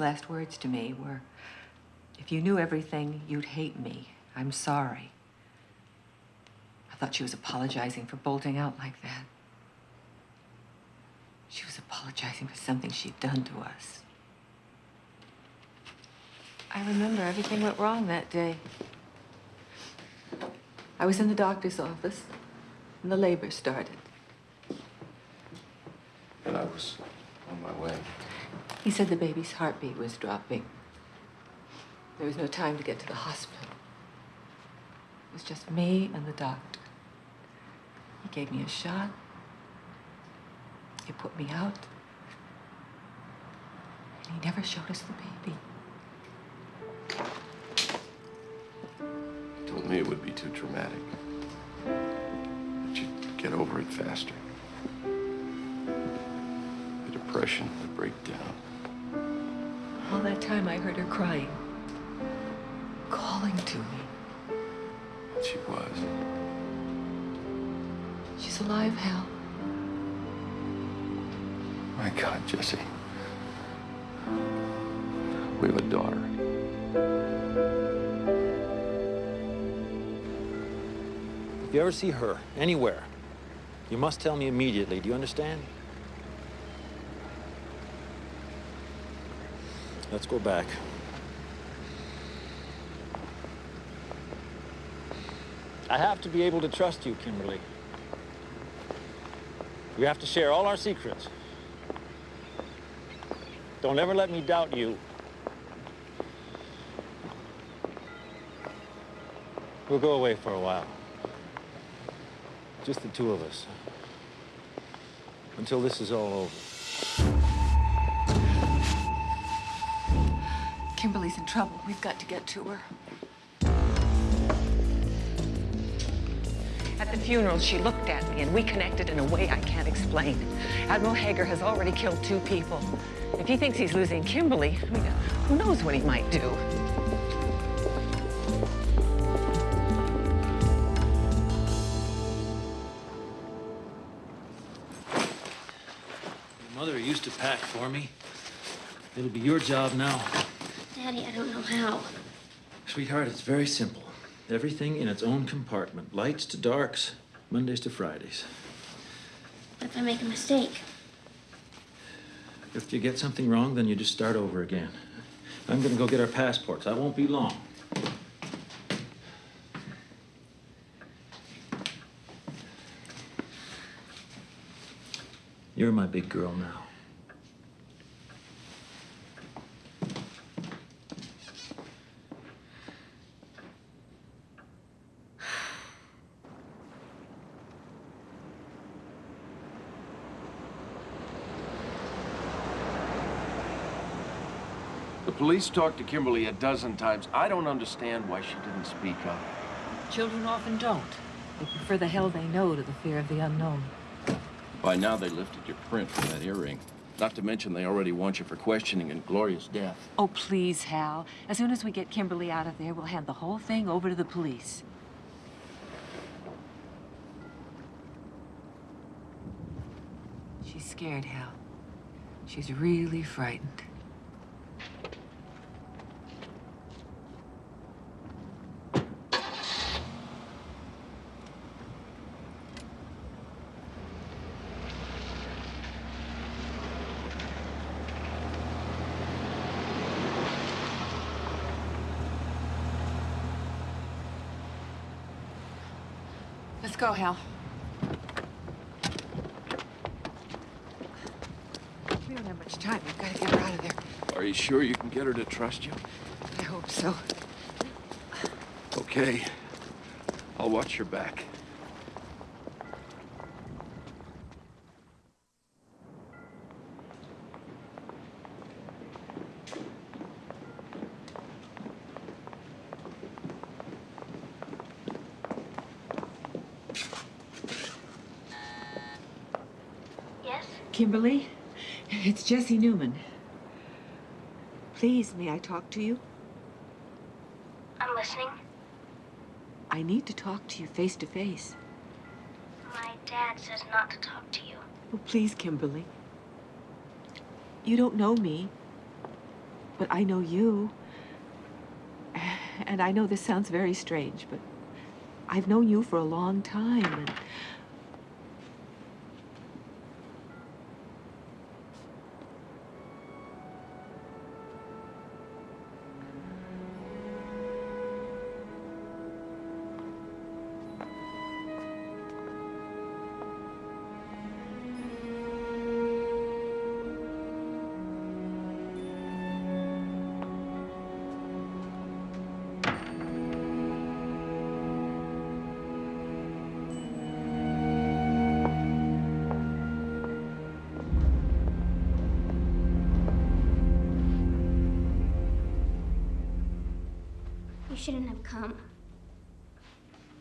Last words to me were, if you knew everything, you'd hate me. I'm sorry. I thought she was apologizing for bolting out like that. She was apologizing for something she'd done to us. I remember everything went wrong that day. I was in the doctor's office, and the labor started. And I was on my way. He said the baby's heartbeat was dropping. There was no time to get to the hospital. It was just me and the doctor. He gave me a shot. He put me out. And he never showed us the baby. He told me it would be too traumatic. That you'd get over it faster. The depression the break down. All that time I heard her crying, calling to me. She was. She's alive, Hal. My God, Jesse. We have a daughter. If you ever see her, anywhere, you must tell me immediately. Do you understand? Let's go back. I have to be able to trust you, Kimberly. We have to share all our secrets. Don't ever let me doubt you. We'll go away for a while. Just the two of us. Until this is all over. Trouble. We've got to get to her. At the funeral, she looked at me and we connected in a way I can't explain. Admiral Hager has already killed two people. If he thinks he's losing Kimberly, I mean, who knows what he might do? Your mother used to pack for me. It'll be your job now. Daddy, I don't know how. Sweetheart, it's very simple. Everything in its own compartment. Lights to darks, Mondays to Fridays. What if I make a mistake? If you get something wrong, then you just start over again. I'm gonna go get our passports. I won't be long. You're my big girl now. Police talked to Kimberly a dozen times. I don't understand why she didn't speak up. Children often don't. They prefer the hell they know to the fear of the unknown. By now, they lifted your print from that earring. Not to mention, they already want you for questioning in Gloria's death. Oh, please, Hal. As soon as we get Kimberly out of there, we'll hand the whole thing over to the police. She's scared, Hal. She's really frightened. Let's go, Hal. We don't have much time. We've got to get her out of there. Are you sure you can get her to trust you? I hope so. Okay. I'll watch your back. Yes? Kimberly, it's Jesse Newman. Please, may I talk to you? I'm listening. I need to talk to you face to face. My dad says not to talk to you. Oh, please, Kimberly. You don't know me, but I know you. And I know this sounds very strange, but I've known you for a long time, and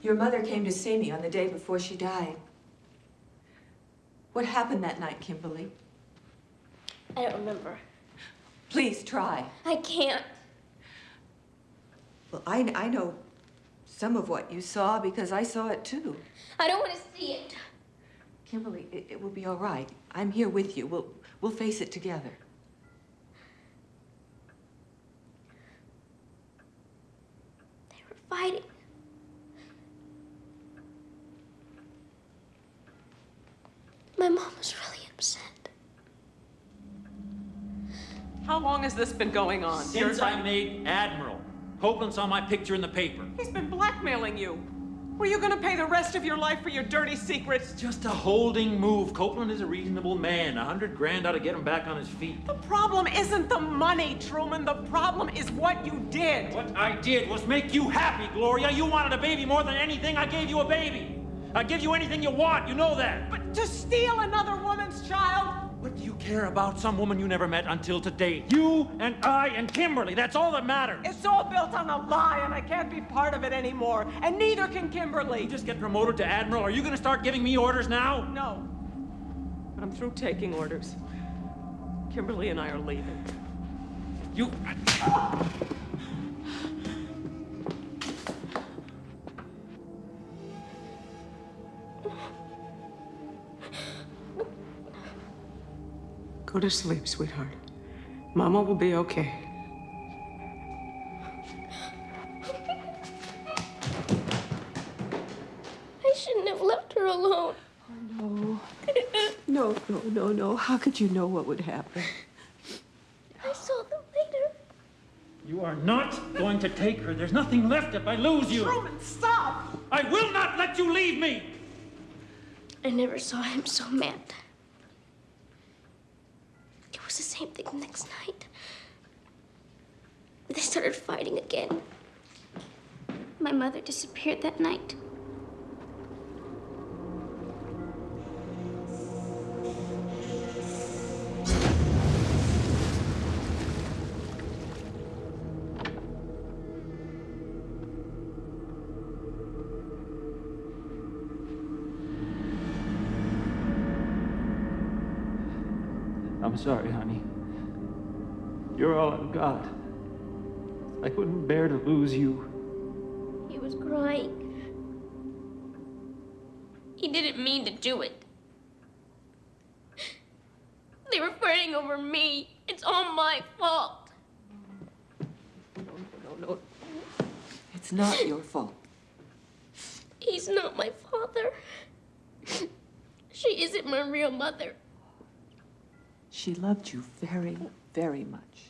Your mother came to see me on the day before she died. What happened that night, Kimberly? I don't remember. Please try. I can't. Well, I, I know some of what you saw because I saw it too. I don't want to see it. Kimberly, it, it will be all right. I'm here with you. We'll, we'll face it together. They were fighting. My mom was really upset. How long has this been going on? Since I made Admiral. Copeland saw my picture in the paper. He's been blackmailing you. Were you gonna pay the rest of your life for your dirty secrets? Just a holding move. Copeland is a reasonable man. A hundred grand ought to get him back on his feet. The problem isn't the money, Truman. The problem is what you did. What I did was make you happy, Gloria. You wanted a baby more than anything. I gave you a baby. I give you anything you want. You know that. But to steal another woman's child? What do you care about some woman you never met until today? You and I and Kimberly. That's all that matters. It's all built on a lie, and I can't be part of it anymore. And neither can Kimberly. You just get promoted to Admiral. Are you going to start giving me orders now? No. But I'm through taking orders. Kimberly and I are leaving. You. Go to sleep, sweetheart. Mama will be okay. I shouldn't have left her alone. Oh, no. No, no, no, no. How could you know what would happen? I saw them later. You are not going to take her. There's nothing left if I lose you. Truman, stop! I will not let you leave me. I never saw him so mad. It was the same thing the next night. They started fighting again. My mother disappeared that night. You're I've. I couldn't bear to lose you. He was crying. He didn't mean to do it. They were fighting over me. It's all my fault. No, no, no. It's not your fault. He's not my father. She isn't my real mother. She loved you very, very much.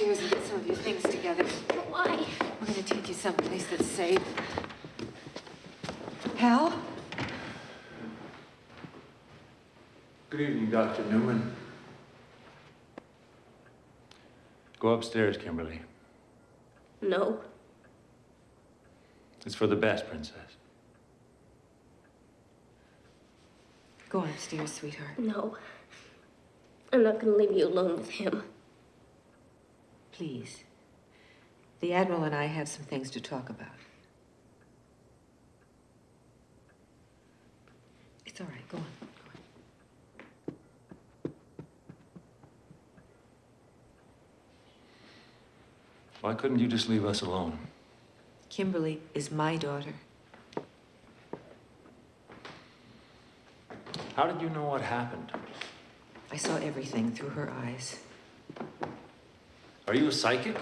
Let's go upstairs and get some of your things together. Why? We're gonna take you someplace that's safe. Hal? Good evening, Dr. Newman. Go upstairs, Kimberly. No. It's for the best, Princess. Go upstairs, sweetheart. No. I'm not gonna leave you alone with him. Please. The Admiral and I have some things to talk about. It's all right. Go on. Go on. Why couldn't you just leave us alone? Kimberly is my daughter. How did you know what happened? I saw everything through her eyes. Are you a psychic?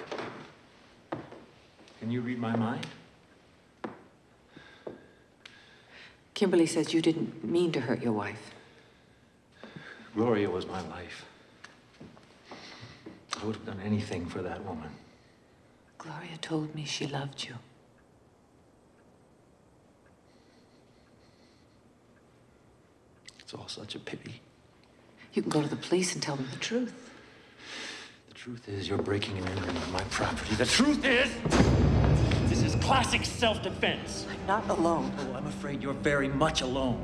Can you read my mind? Kimberly says you didn't mean to hurt your wife. Gloria was my life. I would have done anything for that woman. Gloria told me she loved you. It's all such a pity. You can go to the police and tell them the truth. The truth is, you're breaking and entering on my property. The truth is, This is classic self-defense. I'm not alone. oh, I'm afraid you're very much alone.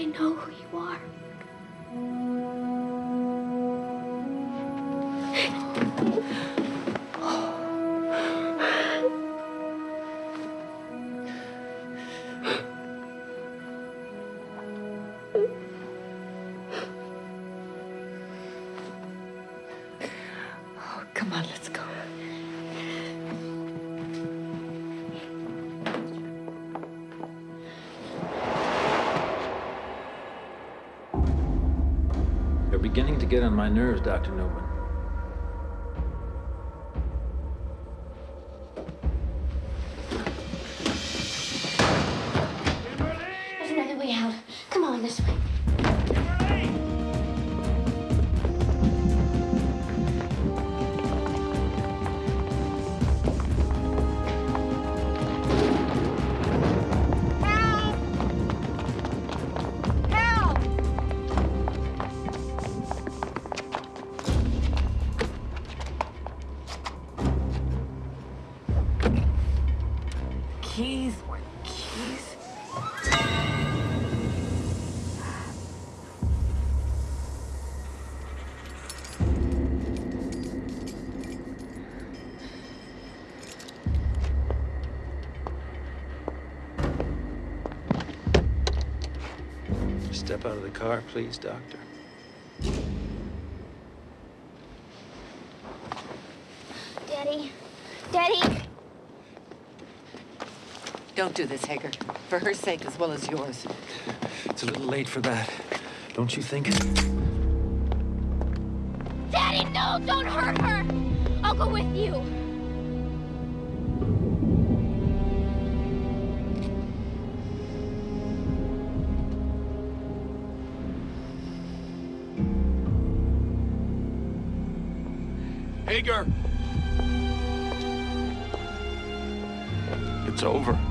I know who you are. To get on my nerves, Dr. Newman. Car, please, Doctor. Daddy. Daddy. Don't do this, Hager. For her sake as well as yours. It's a little late for that. Don't you think? Daddy, no! Don't hurt her! I'll go with you. Hager! It's over.